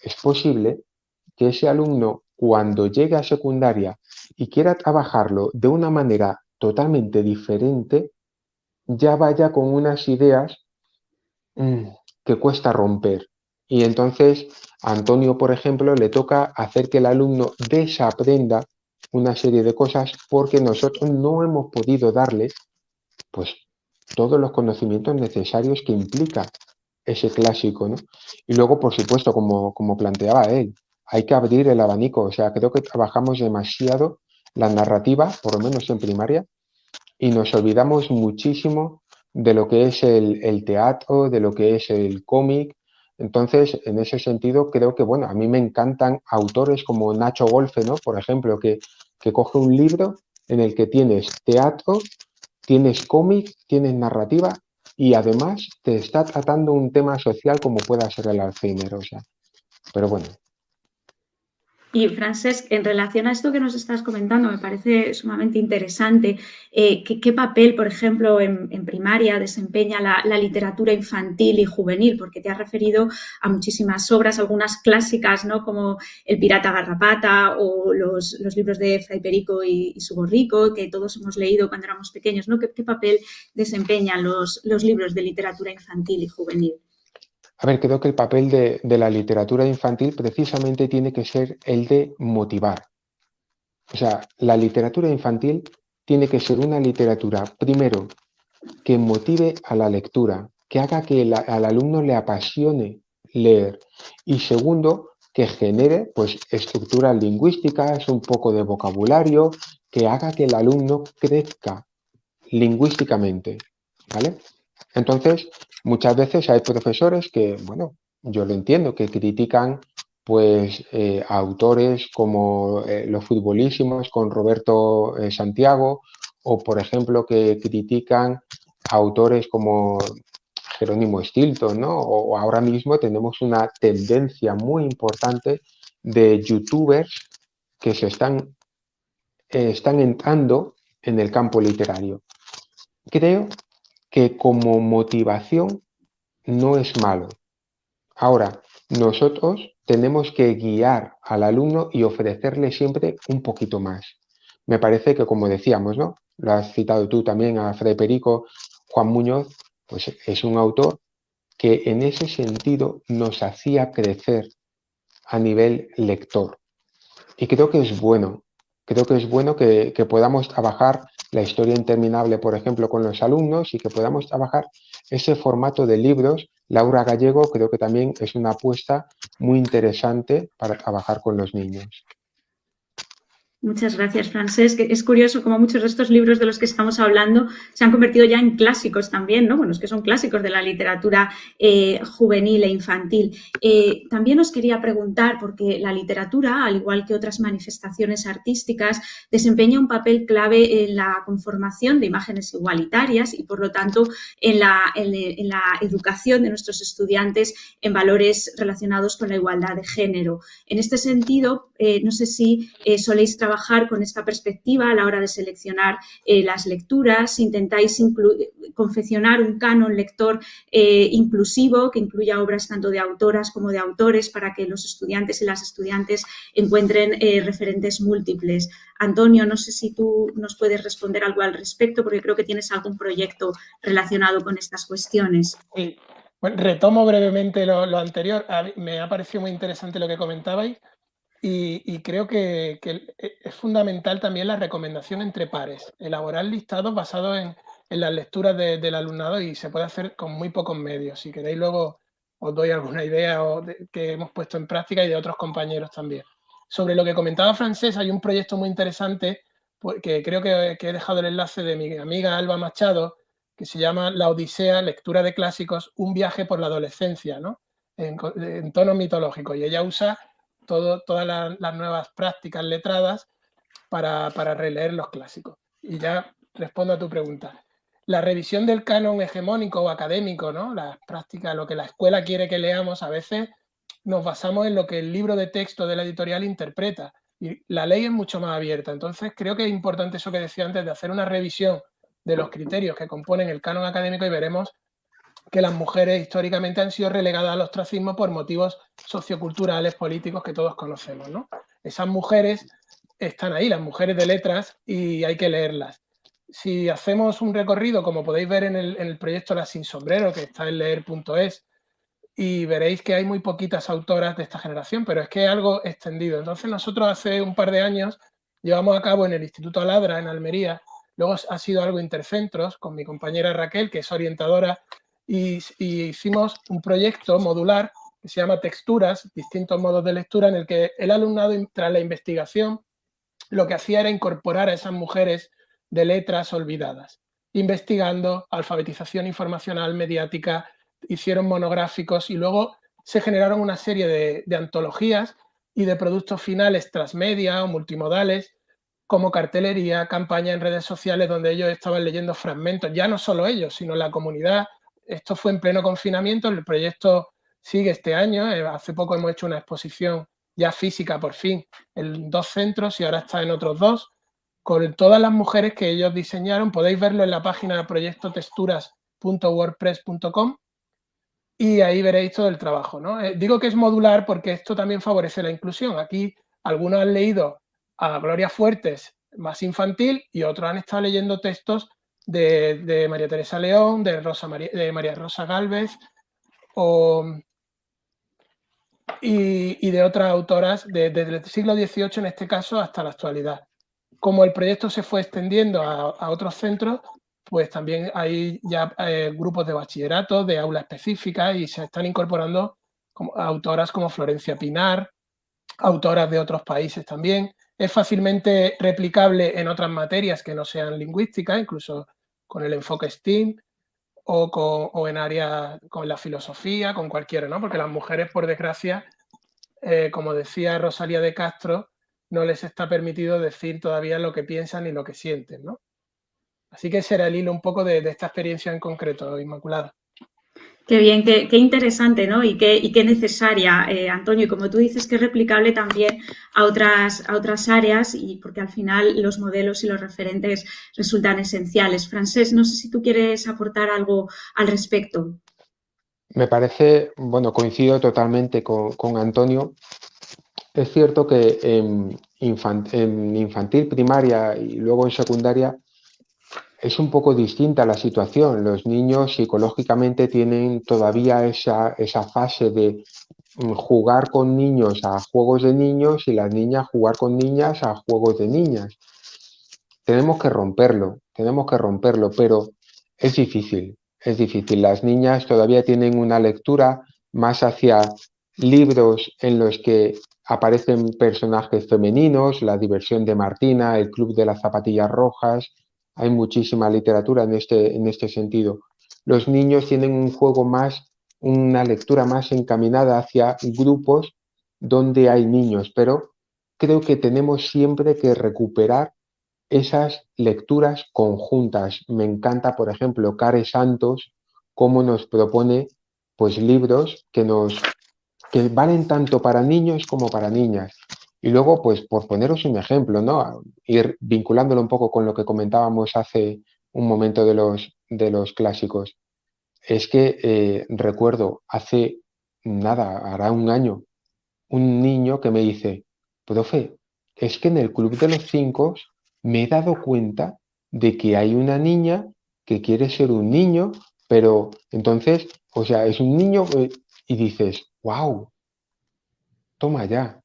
es posible que ese alumno cuando llegue a secundaria y quiera trabajarlo de una manera totalmente diferente, ya vaya con unas ideas mm, que cuesta romper. Y entonces a Antonio, por ejemplo, le toca hacer que el alumno desaprenda una serie de cosas porque nosotros no hemos podido darle pues, todos los conocimientos necesarios que implica ese clásico. ¿no? Y luego, por supuesto, como, como planteaba él, hay que abrir el abanico. O sea, creo que trabajamos demasiado la narrativa, por lo menos en primaria, y nos olvidamos muchísimo de lo que es el, el teatro, de lo que es el cómic, entonces, en ese sentido, creo que, bueno, a mí me encantan autores como Nacho Golfe, ¿no? Por ejemplo, que, que coge un libro en el que tienes teatro, tienes cómic, tienes narrativa y además te está tratando un tema social como pueda ser el Alzheimer, o sea. Pero bueno, y Francesc, en relación a esto que nos estás comentando, me parece sumamente interesante. Eh, ¿qué, papel, por ejemplo, en, primaria desempeña la, literatura infantil y juvenil? Porque te has referido a muchísimas obras, algunas clásicas, ¿no? Como El pirata garrapata o los, libros de Fray Perico y, su borrico, que todos hemos leído cuando éramos pequeños, ¿no? ¿Qué, papel desempeñan los libros de literatura infantil y juvenil? A ver, creo que el papel de, la literatura infantil precisamente tiene que ser el de motivar. O sea, la literatura infantil tiene que ser una literatura, primero, que motive a la lectura, que haga que al alumno le apasione leer y segundo, que genere pues, estructuras lingüísticas, un poco de vocabulario, que haga que el alumno crezca lingüísticamente. ¿vale? Entonces, Muchas veces hay profesores que, bueno, yo lo entiendo, que critican pues eh, autores como eh, los futbolísimos con Roberto eh, Santiago o por ejemplo que critican autores como Jerónimo Stilton, ¿no? O, ahora mismo tenemos una tendencia muy importante de youtubers que se están, están entrando en el campo literario. Creo que como motivación no es malo. Ahora, nosotros tenemos que guiar al alumno y ofrecerle siempre un poquito más. Me parece que, como decíamos, ¿no? Lo has citado tú también a Frederico Juan Muñoz, pues es un autor que en ese sentido nos hacía crecer a nivel lector. y creo que es bueno. Creo que es bueno que, podamos trabajar la historia interminable, por ejemplo, con los alumnos y que podamos trabajar ese formato de libros. Laura Gallego creo que también es una apuesta muy interesante para trabajar con los niños. Muchas gracias, Francés. Es curioso como muchos de estos libros de los que estamos hablando se han convertido ya en clásicos también, ¿no? Bueno, es que son clásicos de la literatura eh, juvenil e infantil. Eh, también os quería preguntar, porque la literatura, al igual que otras manifestaciones artísticas, desempeña un papel clave en la conformación de imágenes igualitarias y, por lo tanto, en la, en la educación de nuestros estudiantes en valores relacionados con la igualdad de género. En este sentido, eh, no sé si eh, soléis trabajar con esta perspectiva a la hora de seleccionar eh, las lecturas, intentáis confeccionar un canon lector inclusivo que incluya obras tanto de autoras como de autores para que los estudiantes y las estudiantes encuentren referentes múltiples. Antonio, no sé si tú nos puedes responder algo al respecto porque creo que tienes algún proyecto relacionado con estas cuestiones. Sí. Retomo brevemente lo, lo anterior. me ha parecido muy interesante lo que comentabais y, creo que, e, es fundamental también la recomendación entre pares, elaborar listados basados en, las lecturas del alumnado y se puede hacer con muy pocos medios. Si queréis luego os doy alguna idea que hemos puesto en práctica y de otros compañeros también. Sobre lo que comentaba Francés, hay un proyecto muy interesante pues, que creo que, he dejado el enlace de mi amiga Alba Machado, que se llama La Odisea, lectura de clásicos, un viaje por la adolescencia, ¿no? en, en tono mitológico. Y ella usa todas las nuevas prácticas letradas para, releer los clásicos. Y ya respondo a tu pregunta. La revisión del canon hegemónico o académico, ¿no? las prácticas, lo que la escuela quiere que leamos, a veces nos basamos en lo que el libro de texto de la editorial interpreta. Y la ley es mucho más abierta. Entonces, creo que es importante eso que decía antes, de hacer una revisión de los criterios que componen el canon académico y veremos que las mujeres históricamente han sido relegadas al ostracismo por motivos socioculturales, políticos que todos conocemos. ¿no? Esas mujeres están ahí, las mujeres de letras, y hay que leerlas. Si hacemos un recorrido, como podéis ver en el, proyecto Las Sin Sombrero, que está en leer.es, y veréis que hay muy poquitas autoras de esta generación, pero es que es algo extendido. Entonces nosotros hace un par de años llevamos a cabo en el Instituto Aladra, en Almería, luego ha sido algo intercentros con mi compañera Raquel, que es orientadora y, hicimos un proyecto modular que se llama Texturas, distintos modos de lectura, en el que el alumnado, tras la investigación, lo que hacía era incorporar a esas mujeres de letras olvidadas, investigando alfabetización informacional, mediática, hicieron monográficos y luego se generaron una serie de, antologías y de productos finales transmedia o multimodales, como cartelería, campaña en redes sociales, donde ellos estaban leyendo fragmentos, ya no solo ellos, sino la comunidad esto fue en pleno confinamiento, el proyecto sigue este año, eh, hace poco hemos hecho una exposición ya física por fin en dos centros y ahora está en otros dos, con todas las mujeres que ellos diseñaron, podéis verlo en la página proyectotexturas.wordpress.com y ahí veréis todo el trabajo. ¿no? Eh, digo que es modular porque esto también favorece la inclusión. Aquí algunos han leído a Gloria Fuertes más infantil y otros han estado leyendo textos de, María Teresa León, de, Rosa María, de María Rosa Galvez y, de otras autoras desde el siglo XVIII en este caso hasta la actualidad. Como el proyecto se fue extendiendo a, otros centros, pues también hay ya eh, grupos de bachillerato, de aula específica y se están incorporando autoras como Florencia Pinar, autoras de otros países también. Es fácilmente replicable en otras materias que no sean lingüísticas, incluso con el enfoque STEAM o, en áreas con la filosofía, con cualquiera, ¿no? Porque las mujeres, por desgracia, eh, como decía Rosalía de Castro, no les está permitido decir todavía lo que piensan y lo que sienten, ¿no? Así que será el hilo un poco de esta experiencia en concreto, Inmaculada. Qué bien, qué, interesante ¿no? y, qué, necesaria, eh, Antonio. Y como tú dices, que es replicable también a otras, a otras áreas y porque al final los modelos y los referentes resultan esenciales. Francés, no sé si tú quieres aportar algo al respecto. Me parece, bueno, coincido totalmente con, Antonio. Es cierto que en infantil, primaria y luego en secundaria es un poco distinta la situación. Los niños psicológicamente tienen todavía esa, esa fase de, mm, jugar con niños a juegos de niños y las niñas jugar con niñas a juegos de niñas. Tenemos que romperlo, tenemos que romperlo, pero es difícil, es difícil. Las niñas todavía tienen una lectura más hacia libros en los que aparecen personajes femeninos, la diversión de Martina, el club de las zapatillas rojas, hay muchísima literatura en este, en este sentido. Los niños tienen un juego más, una lectura más encaminada hacia grupos donde hay niños, pero creo que tenemos siempre que recuperar esas lecturas conjuntas. Me encanta, por ejemplo, Care Santos, cómo nos propone pues libros que nos que valen tanto para niños como para niñas. Y luego, pues por poneros un ejemplo, ¿no? Ir vinculándolo un poco con lo que comentábamos hace un momento de los, de los clásicos. Es que eh, recuerdo hace nada, hará un año, un niño que me dice, profe, es que en el Club de los Cinco me he dado cuenta de que hay una niña que quiere ser un niño, pero entonces, o sea, es un niño eh, y dices, wow, toma ya,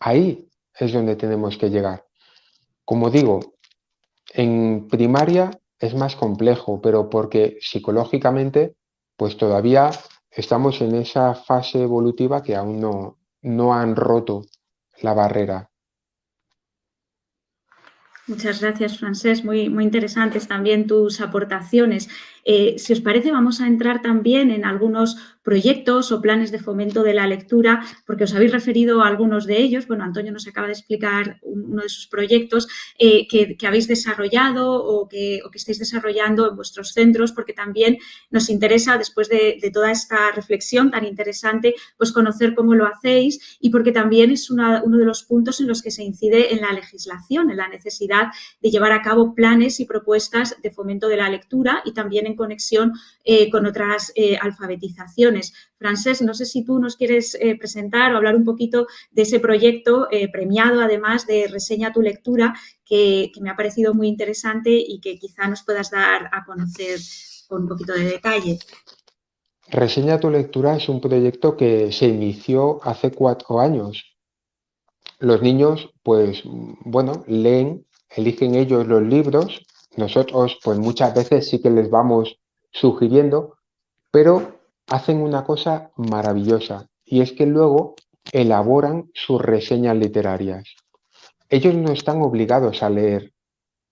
ahí es donde tenemos que llegar. Como digo, en primaria es más complejo, pero porque psicológicamente, pues todavía estamos en esa fase evolutiva que aún no, no han roto la barrera. Muchas gracias, Francés. Muy, muy interesantes también tus aportaciones. Eh, si os parece, vamos a entrar también en algunos proyectos o planes de fomento de la lectura, porque os habéis referido a algunos de ellos. Bueno, Antonio nos acaba de explicar uno de sus proyectos eh, que, habéis desarrollado o que, estáis desarrollando en vuestros centros, porque también nos interesa, después de, toda esta reflexión tan interesante, pues conocer cómo lo hacéis y porque también es uno de los puntos en los que se incide en la legislación, en la necesidad de llevar a cabo planes y propuestas de fomento de la lectura y también en conexión eh, con otras eh, alfabetizaciones. Francés, no sé si tú nos quieres eh, presentar o hablar un poquito de ese proyecto premiado, además de Reseña tu lectura, que, me ha parecido muy interesante y que quizá nos puedas dar a conocer con un poquito de detalle. Reseña tu lectura es un proyecto que se inició hace cuatro años. Los niños, pues, bueno, leen eligen ellos los libros, nosotros pues muchas veces sí que les vamos sugiriendo, pero hacen una cosa maravillosa y es que luego elaboran sus reseñas literarias. Ellos no están obligados a leer,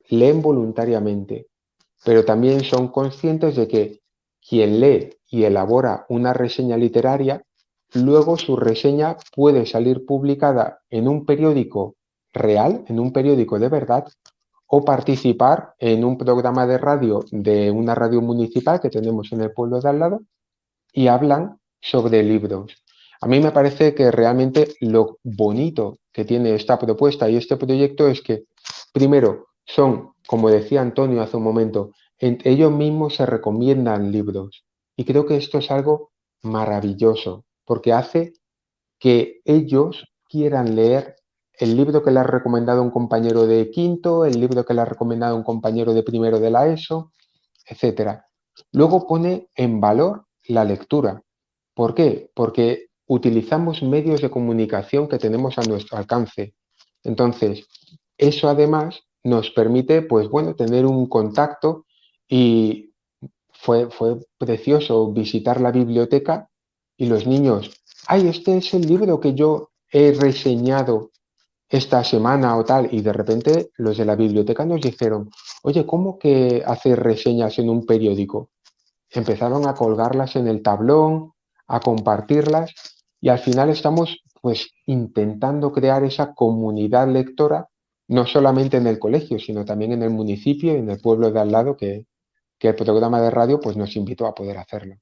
leen voluntariamente, pero también son conscientes de que quien lee y elabora una reseña literaria, luego su reseña puede salir publicada en un periódico real en un periódico de verdad o participar en un programa de radio de una radio municipal que tenemos en el pueblo de al lado y hablan sobre libros. A mí me parece que realmente lo bonito que tiene esta propuesta y este proyecto es que, primero, son, como decía Antonio hace un momento, ellos mismos se recomiendan libros. Y creo que esto es algo maravilloso, porque hace que ellos quieran leer el libro que le ha recomendado un compañero de quinto, el libro que le ha recomendado un compañero de primero de la ESO, etc. Luego pone en valor la lectura. ¿Por qué? Porque utilizamos medios de comunicación que tenemos a nuestro alcance. Entonces, eso además nos permite, pues bueno, tener un contacto y fue, fue precioso visitar la biblioteca y los niños, ay, este es el libro que yo he reseñado esta semana o tal, y de repente los de la biblioteca nos dijeron, oye, ¿cómo que hacer reseñas en un periódico? Empezaron a colgarlas en el tablón, a compartirlas, y al final estamos pues intentando crear esa comunidad lectora, no solamente en el colegio, sino también en el municipio y en el pueblo de al lado que, que el programa de radio pues nos invitó a poder hacerlo.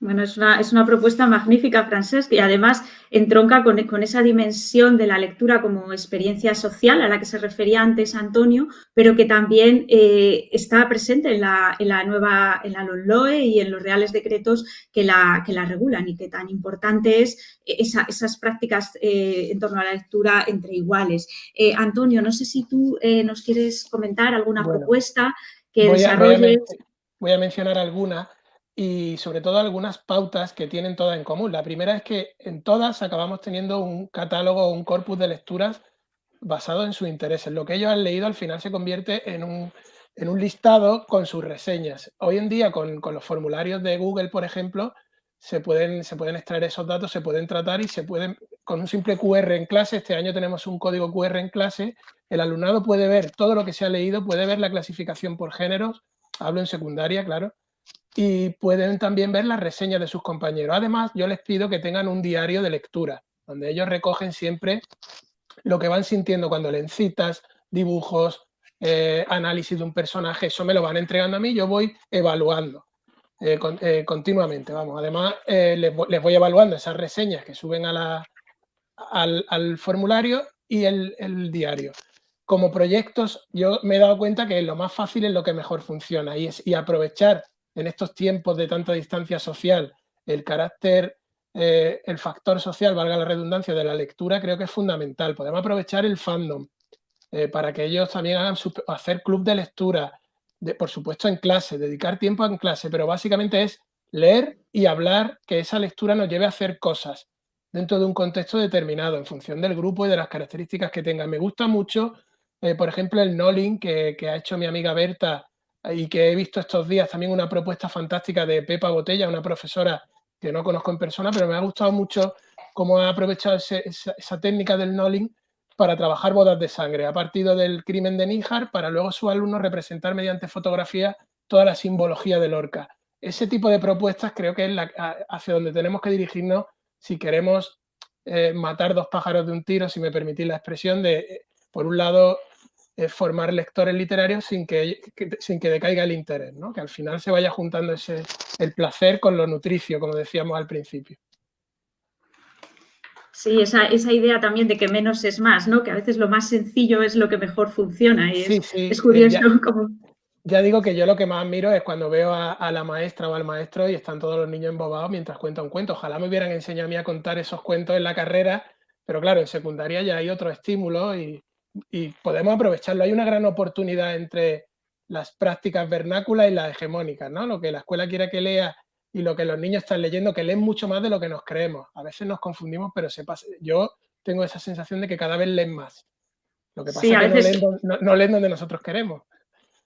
Bueno, es una, es una, propuesta magnífica, Francesc, y además entronca con, con, esa dimensión de la lectura como experiencia social a la que se refería antes Antonio, pero que también eh, está presente en la, en la, nueva, en la LOE y en los reales decretos que la, que la regulan y que tan importante es esa, esas prácticas eh, en torno a la lectura entre iguales. Eh, Antonio, no sé si tú nos quieres comentar alguna propuesta que voy desarrolles. voy a mencionar alguna y sobre todo algunas pautas que tienen todas en común. La primera es que en todas acabamos teniendo un catálogo o un corpus de lecturas basado en sus intereses. Lo que ellos han leído al final se convierte en un, en un listado con sus reseñas. Hoy en día con, con, los formularios de Google, por ejemplo, se pueden, se pueden extraer esos datos, se pueden tratar y se pueden, con un simple QR en clase, este año tenemos un código QR en clase, el alumnado puede ver todo lo que se ha leído, puede ver la clasificación por géneros, hablo en secundaria, claro, y pueden también ver las reseñas de sus compañeros. Además, yo les pido que tengan un diario de lectura, donde ellos recogen siempre lo que van sintiendo cuando leen citas, dibujos, eh, análisis de un personaje, eso me lo van entregando a mí, yo voy evaluando eh, eh, continuamente, vamos. Además, les, voy evaluando esas reseñas que suben a la, al, formulario y el, el, diario. Como proyectos, yo me he dado cuenta que lo más fácil es lo que mejor funciona y, es, y aprovechar en estos tiempos de tanta distancia social, el carácter, eh, el factor social, valga la redundancia, de la lectura, creo que es fundamental. Podemos aprovechar el fandom eh, para que ellos también hagan hacer club de lectura, por supuesto en clase, dedicar tiempo en clase, pero básicamente es leer y hablar, que esa lectura nos lleve a hacer cosas dentro de un contexto determinado, en función del grupo y de las características que tengan. Me gusta mucho, eh, por ejemplo, el Nolling que, que, ha hecho mi amiga Berta y que he visto estos días también una propuesta fantástica de Pepa Botella, una profesora que no conozco en persona, pero me ha gustado mucho cómo ha aprovechado esa, técnica del Nolling para trabajar bodas de sangre. Ha partido del crimen de Níjar para luego sus alumnos representar mediante fotografía toda la simbología del Lorca. Ese tipo de propuestas creo que es la, hacia donde tenemos que dirigirnos si queremos eh, matar dos pájaros de un tiro, si me permitís la expresión, de, eh, por un lado, formar lectores literarios sin que, sin que decaiga el interés, ¿no? que al final se vaya juntando ese, el placer con lo nutricio, como decíamos al principio. Sí, esa, esa, idea también de que menos es más, ¿no? que a veces lo más sencillo es lo que mejor funciona. Y es, es curioso ya, como... Ya digo que yo lo que más admiro es cuando veo a, a, la maestra o al maestro y están todos los niños embobados mientras cuenta un cuento. Ojalá me hubieran enseñado a mí a contar esos cuentos en la carrera, pero claro, en secundaria ya hay otro estímulo y, y podemos aprovecharlo. Hay una gran oportunidad entre las prácticas vernáculas y las hegemónicas, ¿no? Lo que la escuela quiere que lea y lo que los niños están leyendo, que leen mucho más de lo que nos creemos. A veces nos confundimos, pero se pasa. yo tengo esa sensación de que cada vez leen más. Lo que pasa es que veces... no, leen, no, no leen donde nosotros queremos.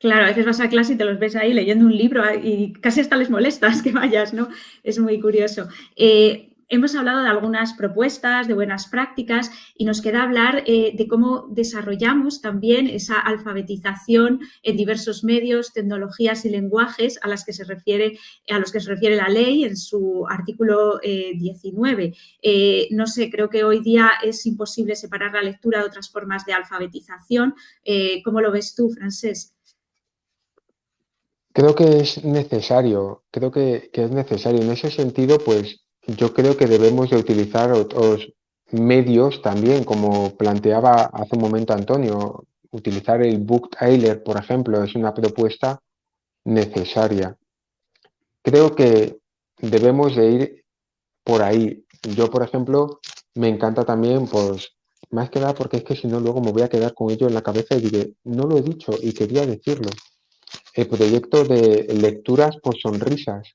Claro, a veces vas a clase y te los ves ahí leyendo un libro y casi hasta les molestas que vayas, ¿no? Es muy curioso. Eh, hemos hablado de algunas propuestas, de buenas prácticas y nos queda hablar eh, de cómo desarrollamos también esa alfabetización en diversos medios, tecnologías y lenguajes a, las que se refiere, a los que se refiere la ley en su artículo eh, 19. Eh, no sé, creo que hoy día es imposible separar la lectura de otras formas de alfabetización. Eh, ¿Cómo lo ves tú, Francés? Creo que es necesario, creo que, que es necesario. En ese sentido, pues yo creo que debemos de utilizar otros medios también, como planteaba hace un momento Antonio, utilizar el book trailer, por ejemplo, es una propuesta necesaria. Creo que debemos de ir por ahí. Yo, por ejemplo, me encanta también, pues, más que nada porque es que si no luego me voy a quedar con ello en la cabeza y diré, no lo he dicho y quería decirlo. El proyecto de lecturas por sonrisas,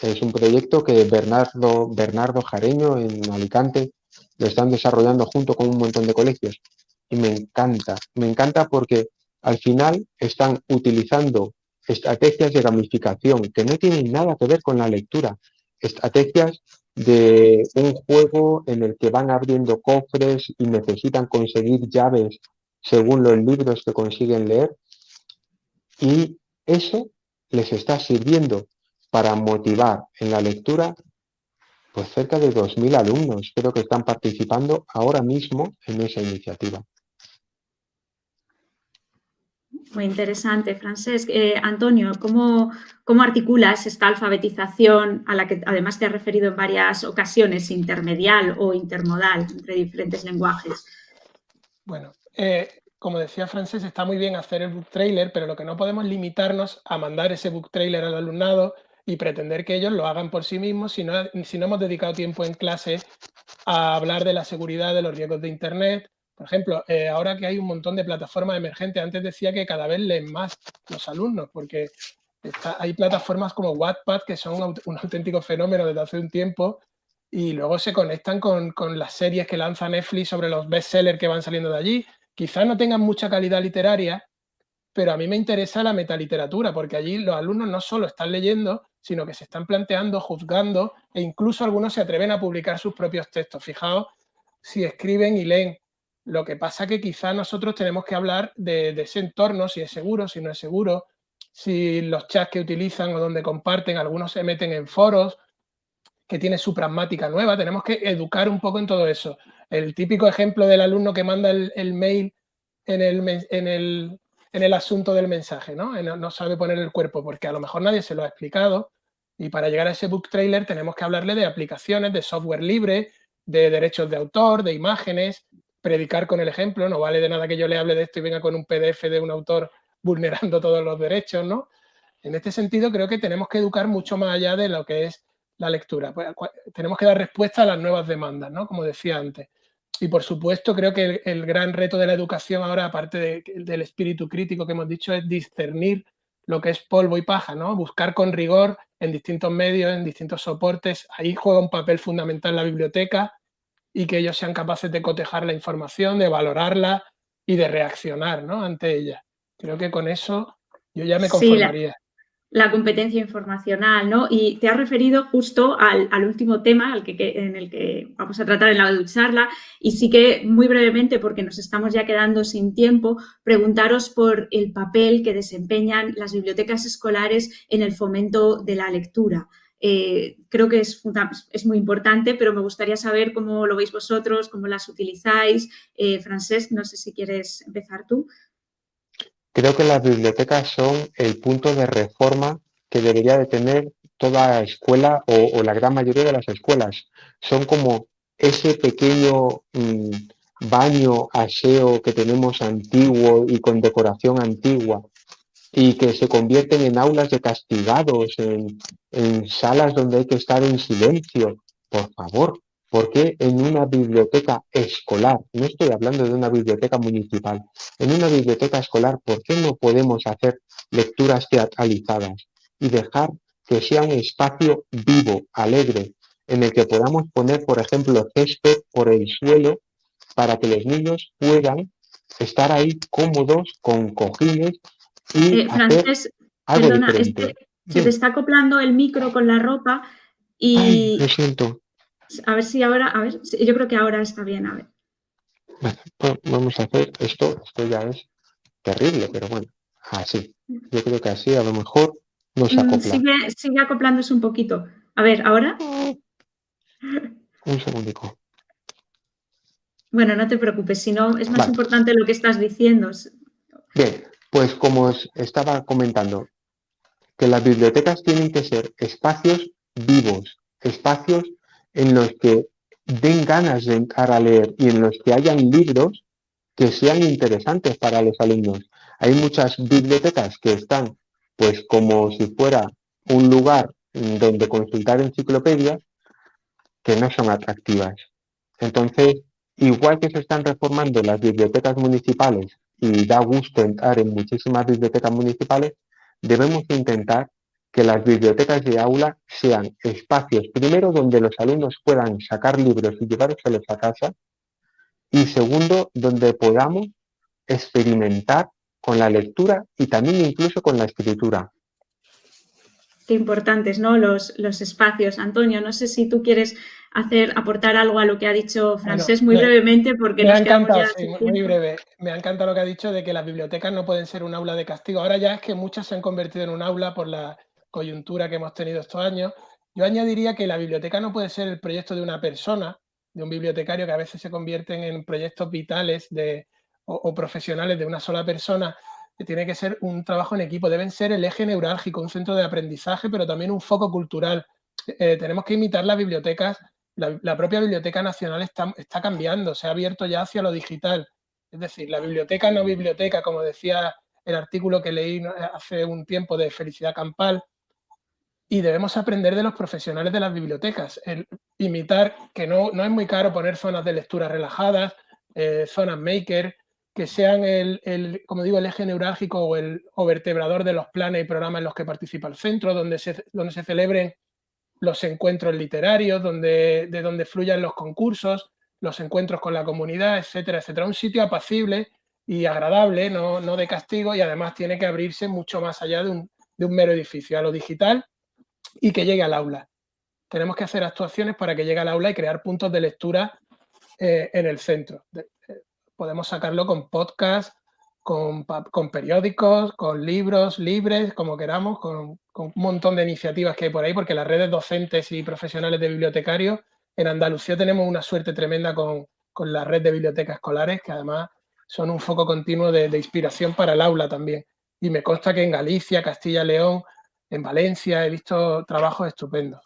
es un proyecto que Bernardo, Bernardo Jareño en Alicante lo están desarrollando junto con un montón de colegios. Y me encanta, me encanta porque al final están utilizando estrategias de gamificación que no tienen nada que ver con la lectura, estrategias de un juego en el que van abriendo cofres y necesitan conseguir llaves según los libros que consiguen leer. Y eso les está sirviendo para motivar en la lectura pues cerca de 2.000 alumnos creo que están participando ahora mismo en esa iniciativa. Muy interesante, Francesc. Eh, Antonio, ¿cómo, ¿cómo, articulas esta alfabetización a la que además te has referido en varias ocasiones, intermedial o intermodal, entre diferentes lenguajes? Bueno, eh, como decía Francesc, está muy bien hacer el book trailer, pero lo que no podemos limitarnos a mandar ese book trailer al alumnado y pretender que ellos lo hagan por sí mismos si no, si no hemos dedicado tiempo en clase a hablar de la seguridad de los riesgos de Internet. Por ejemplo, eh, ahora que hay un montón de plataformas emergentes, antes decía que cada vez leen más los alumnos, porque hay plataformas como Wattpad que son un, auténtico fenómeno desde hace un tiempo y luego se conectan con, con, las series que lanza Netflix sobre los bestsellers que van saliendo de allí. Quizás no tengan mucha calidad literaria, pero a mí me interesa la metaliteratura, porque allí los alumnos no solo están leyendo, sino que se están planteando, juzgando, e incluso algunos se atreven a publicar sus propios textos. Fijaos si escriben y leen. Lo que pasa que quizá nosotros tenemos que hablar de, ese entorno, si es seguro, si no es seguro, si los chats que utilizan o donde comparten, algunos se meten en foros, que tiene su pragmática nueva, tenemos que educar un poco en todo eso. El típico ejemplo del alumno que manda el, mail en el, en el en el asunto del mensaje, ¿no? No sabe poner el cuerpo porque a lo mejor nadie se lo ha explicado y para llegar a ese book trailer tenemos que hablarle de aplicaciones, de software libre, de derechos de autor, de imágenes, predicar con el ejemplo, no vale de nada que yo le hable de esto y venga con un PDF de un autor vulnerando todos los derechos, ¿no? En este sentido creo que tenemos que educar mucho más allá de lo que es la lectura. Pues, tenemos que dar respuesta a las nuevas demandas, ¿no? Como decía antes. Y por supuesto, creo que el, gran reto de la educación ahora, aparte del espíritu crítico que hemos dicho, es discernir lo que es polvo y paja, ¿no? Buscar con rigor en distintos medios, en distintos soportes. Ahí juega un papel fundamental la biblioteca y que ellos sean capaces de cotejar la información, de valorarla y de reaccionar ¿no? ante ella. Creo que con eso yo ya me conformaría la competencia informacional, ¿no? Y te has referido justo al, último tema al que, en el que vamos a tratar en la charla y sí que muy brevemente, porque nos estamos ya quedando sin tiempo, preguntaros por el papel que desempeñan las bibliotecas escolares en el fomento de la lectura. Eh, creo que es, es, muy importante, pero me gustaría saber cómo lo veis vosotros, cómo las utilizáis. Eh, Francesc, no sé si quieres empezar tú. Creo que las bibliotecas son el punto de reforma que debería de tener toda escuela o, la gran mayoría de las escuelas. Son como ese pequeño mm, baño aseo que tenemos antiguo y con decoración antigua y que se convierten en aulas de castigados, en, en salas donde hay que estar en silencio. Por favor, ¿Por qué en una biblioteca escolar? No estoy hablando de una biblioteca municipal. En una biblioteca escolar, ¿por qué no podemos hacer lecturas teatralizadas y dejar que sea un espacio vivo, alegre, en el que podamos poner, por ejemplo, césped por el suelo para que los niños puedan estar ahí cómodos con cojines y eh, hacer algo diferente. se te está acoplando el micro con la ropa y... lo siento. A ver si ahora, a ver, yo creo que ahora está bien, a ver. Pues vamos a hacer esto, esto ya es terrible, pero bueno, así. Yo creo que así a lo mejor nos mm, acopla. Sigue, sigue acoplándose un poquito. A ver, ¿ahora? Un segundico. Bueno, no te preocupes, si no, es más importante lo que estás diciendo. Bien, pues como os estaba comentando, que las bibliotecas tienen que ser espacios vivos, espacios en los que den ganas de entrar a leer y en los que hayan libros que sean interesantes para los alumnos. Hay muchas bibliotecas que están pues como si fuera un lugar donde consultar enciclopedias que no son atractivas. Entonces, igual que se están reformando las bibliotecas municipales y da gusto entrar en muchísimas bibliotecas municipales, debemos intentar que las bibliotecas de aula sean espacios, primero, donde los alumnos puedan sacar libros y llevárselos a casa, y segundo, donde podamos experimentar con la lectura y también incluso con la escritura. Qué importantes, ¿no? Los, los espacios. Antonio, no sé si tú quieres hacer, aportar algo a lo que ha dicho Francés muy brevemente porque me nos ha encantado, sí, muy breve. Me ha encantado lo que ha dicho de que las bibliotecas no pueden ser un aula de castigo. Ahora ya es que muchas se han convertido en un aula por la coyuntura que hemos tenido estos años, yo añadiría que la biblioteca no puede ser el proyecto de una persona, de un bibliotecario que a veces se convierten en proyectos vitales o, profesionales de una sola persona, que tiene que ser un trabajo en equipo, deben ser el eje neurálgico, un centro de aprendizaje, pero también un foco cultural. Eh, tenemos que imitar las bibliotecas, la, propia Biblioteca Nacional está cambiando, se ha abierto ya hacia lo digital. Es decir, la biblioteca no biblioteca, como decía el artículo que leí hace un tiempo de Felicidad Campal, y debemos aprender de los profesionales de las bibliotecas, el imitar que no, no es muy caro poner zonas de lectura relajadas, eh, zonas maker, que sean el, como digo, el eje neurálgico o el vertebrador de los planes y programas en los que participa el centro, donde se, donde se celebren los encuentros literarios, donde, de donde fluyan los concursos, los encuentros con la comunidad, etcétera, etcétera. Un sitio apacible y agradable, no, no de castigo, y además tiene que abrirse mucho más allá de un, de un mero edificio, a lo digital y que llegue al aula. Tenemos que hacer actuaciones para que llegue al aula y crear puntos de lectura eh, en el centro. Eh, podemos sacarlo con podcast, con, periódicos, con libros libres, como queramos, con, un montón de iniciativas que hay por ahí, porque las redes docentes y profesionales de bibliotecarios, en Andalucía tenemos una suerte tremenda con, la red de bibliotecas escolares, que además son un foco continuo de, de inspiración para el aula también. Y me consta que en Galicia, Castilla León, en Valencia he visto trabajos estupendos.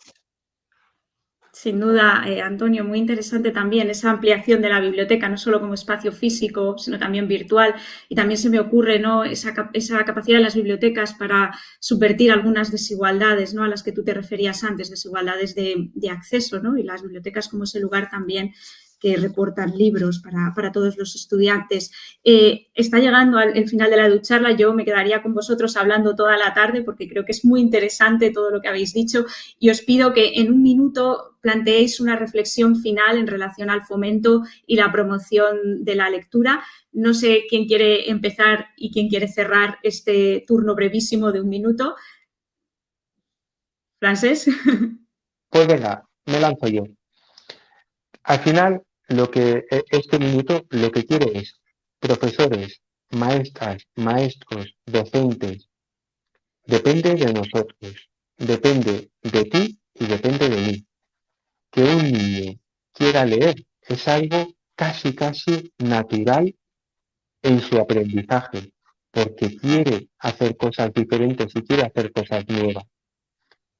Sin duda, eh, Antonio, muy interesante también esa ampliación de la biblioteca, no solo como espacio físico, sino también virtual. Y también se me ocurre ¿no? esa, capacidad de las bibliotecas para subvertir algunas desigualdades ¿no? a las que tú te referías antes, desigualdades de, de acceso, ¿no? y las bibliotecas como ese lugar también que reportan libros para, todos los estudiantes. Eh, está llegando al final de la ducharla, yo me quedaría con vosotros hablando toda la tarde porque creo que es muy interesante todo lo que habéis dicho y os pido que en un minuto planteéis una reflexión final en relación al fomento y la promoción de la lectura. No sé quién quiere empezar y quién quiere cerrar este turno brevísimo de un minuto. Francés. Pues venga, me lanzo yo. Al final, lo que e, este minuto lo que quiere es profesores, maestras, maestros, docentes. Depende de nosotros, depende de ti y depende de mí. Que un niño quiera leer es algo casi, casi natural en su aprendizaje, porque quiere hacer cosas diferentes y quiere hacer cosas nuevas.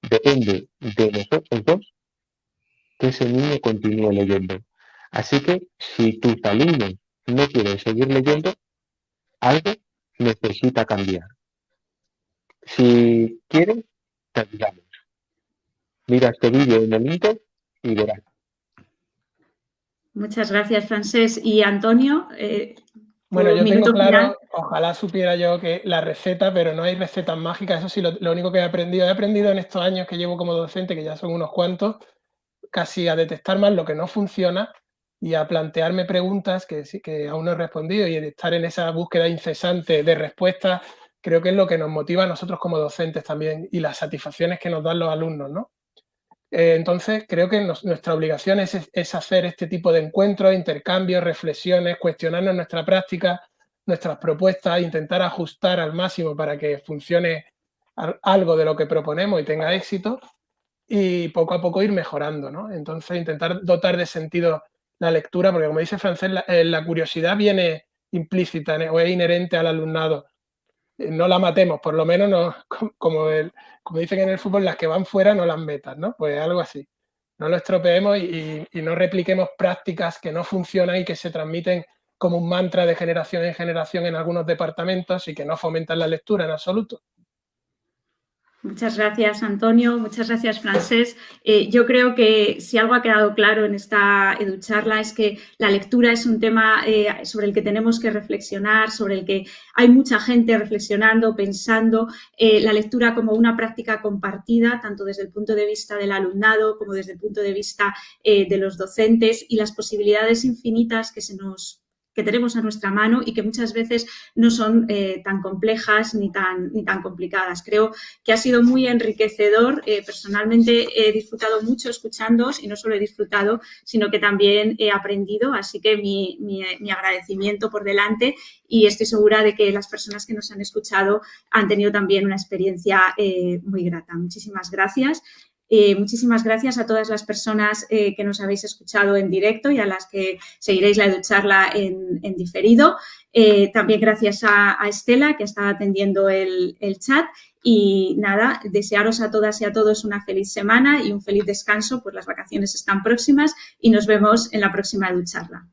Depende de nosotros dos que ese niño continúe leyendo. Así que si tus alumnos no quieren seguir leyendo, algo necesita cambiar. Si quieren, te ayudamos. Mira este vídeo en el Inter y verás. Muchas gracias, Francés. Y Antonio, eh, bueno, yo tengo claro, ojalá supiera yo que la receta, pero no hay recetas mágicas. Eso sí, lo, único que he aprendido, he aprendido en estos años que llevo como docente, que ya son unos cuantos, casi a detectar más lo que no funciona y a plantearme preguntas que, aún no he respondido y estar en esa búsqueda incesante de respuestas, creo que es lo que nos motiva a nosotros como docentes también y las satisfacciones que nos dan los alumnos, ¿no? Eh, entonces, creo que nuestra obligación es, es, hacer este tipo de encuentros, intercambios, reflexiones, cuestionarnos nuestra práctica, nuestras propuestas, intentar ajustar al máximo para que funcione algo de lo que proponemos y tenga éxito y poco a poco ir mejorando, ¿no? Entonces, intentar dotar de sentido la lectura, porque como dice Francés, la, eh, curiosidad viene implícita o es inherente al alumnado. Eh, no la matemos, por lo menos no, como, como dicen en el fútbol, las que van fuera no las metas, ¿no? Pues algo así. No lo estropeemos y, y no repliquemos prácticas que no funcionan y que se transmiten como un mantra de generación en generación en algunos departamentos y que no fomentan la lectura en absoluto. Muchas gracias, Antonio. Muchas gracias, Francés. Eh, yo creo que si algo ha quedado claro en esta educharla es que la lectura es un tema eh, sobre el que tenemos que reflexionar, sobre el que hay mucha gente reflexionando, pensando. Eh, la lectura como una práctica compartida, tanto desde el punto de vista del alumnado como desde el punto de vista de los docentes y las posibilidades infinitas que se nos que tenemos a nuestra mano y que muchas veces no son eh, tan complejas ni tan, ni tan complicadas. Creo que ha sido muy enriquecedor. Eh, personalmente he disfrutado mucho escuchándoos y no solo he disfrutado, sino que también he aprendido. Así que mi, agradecimiento por delante y estoy segura de que las personas que nos han escuchado han tenido también una experiencia eh, muy grata. Muchísimas gracias. Eh, muchísimas gracias a todas las personas eh, que nos habéis escuchado en directo y a las que seguiréis la charla en, en diferido. Eh, también gracias a, Estela, que está atendiendo el, el, chat. Y nada, desearos a todas y a todos una feliz semana y un feliz descanso, pues las vacaciones están próximas y nos vemos en la próxima charla.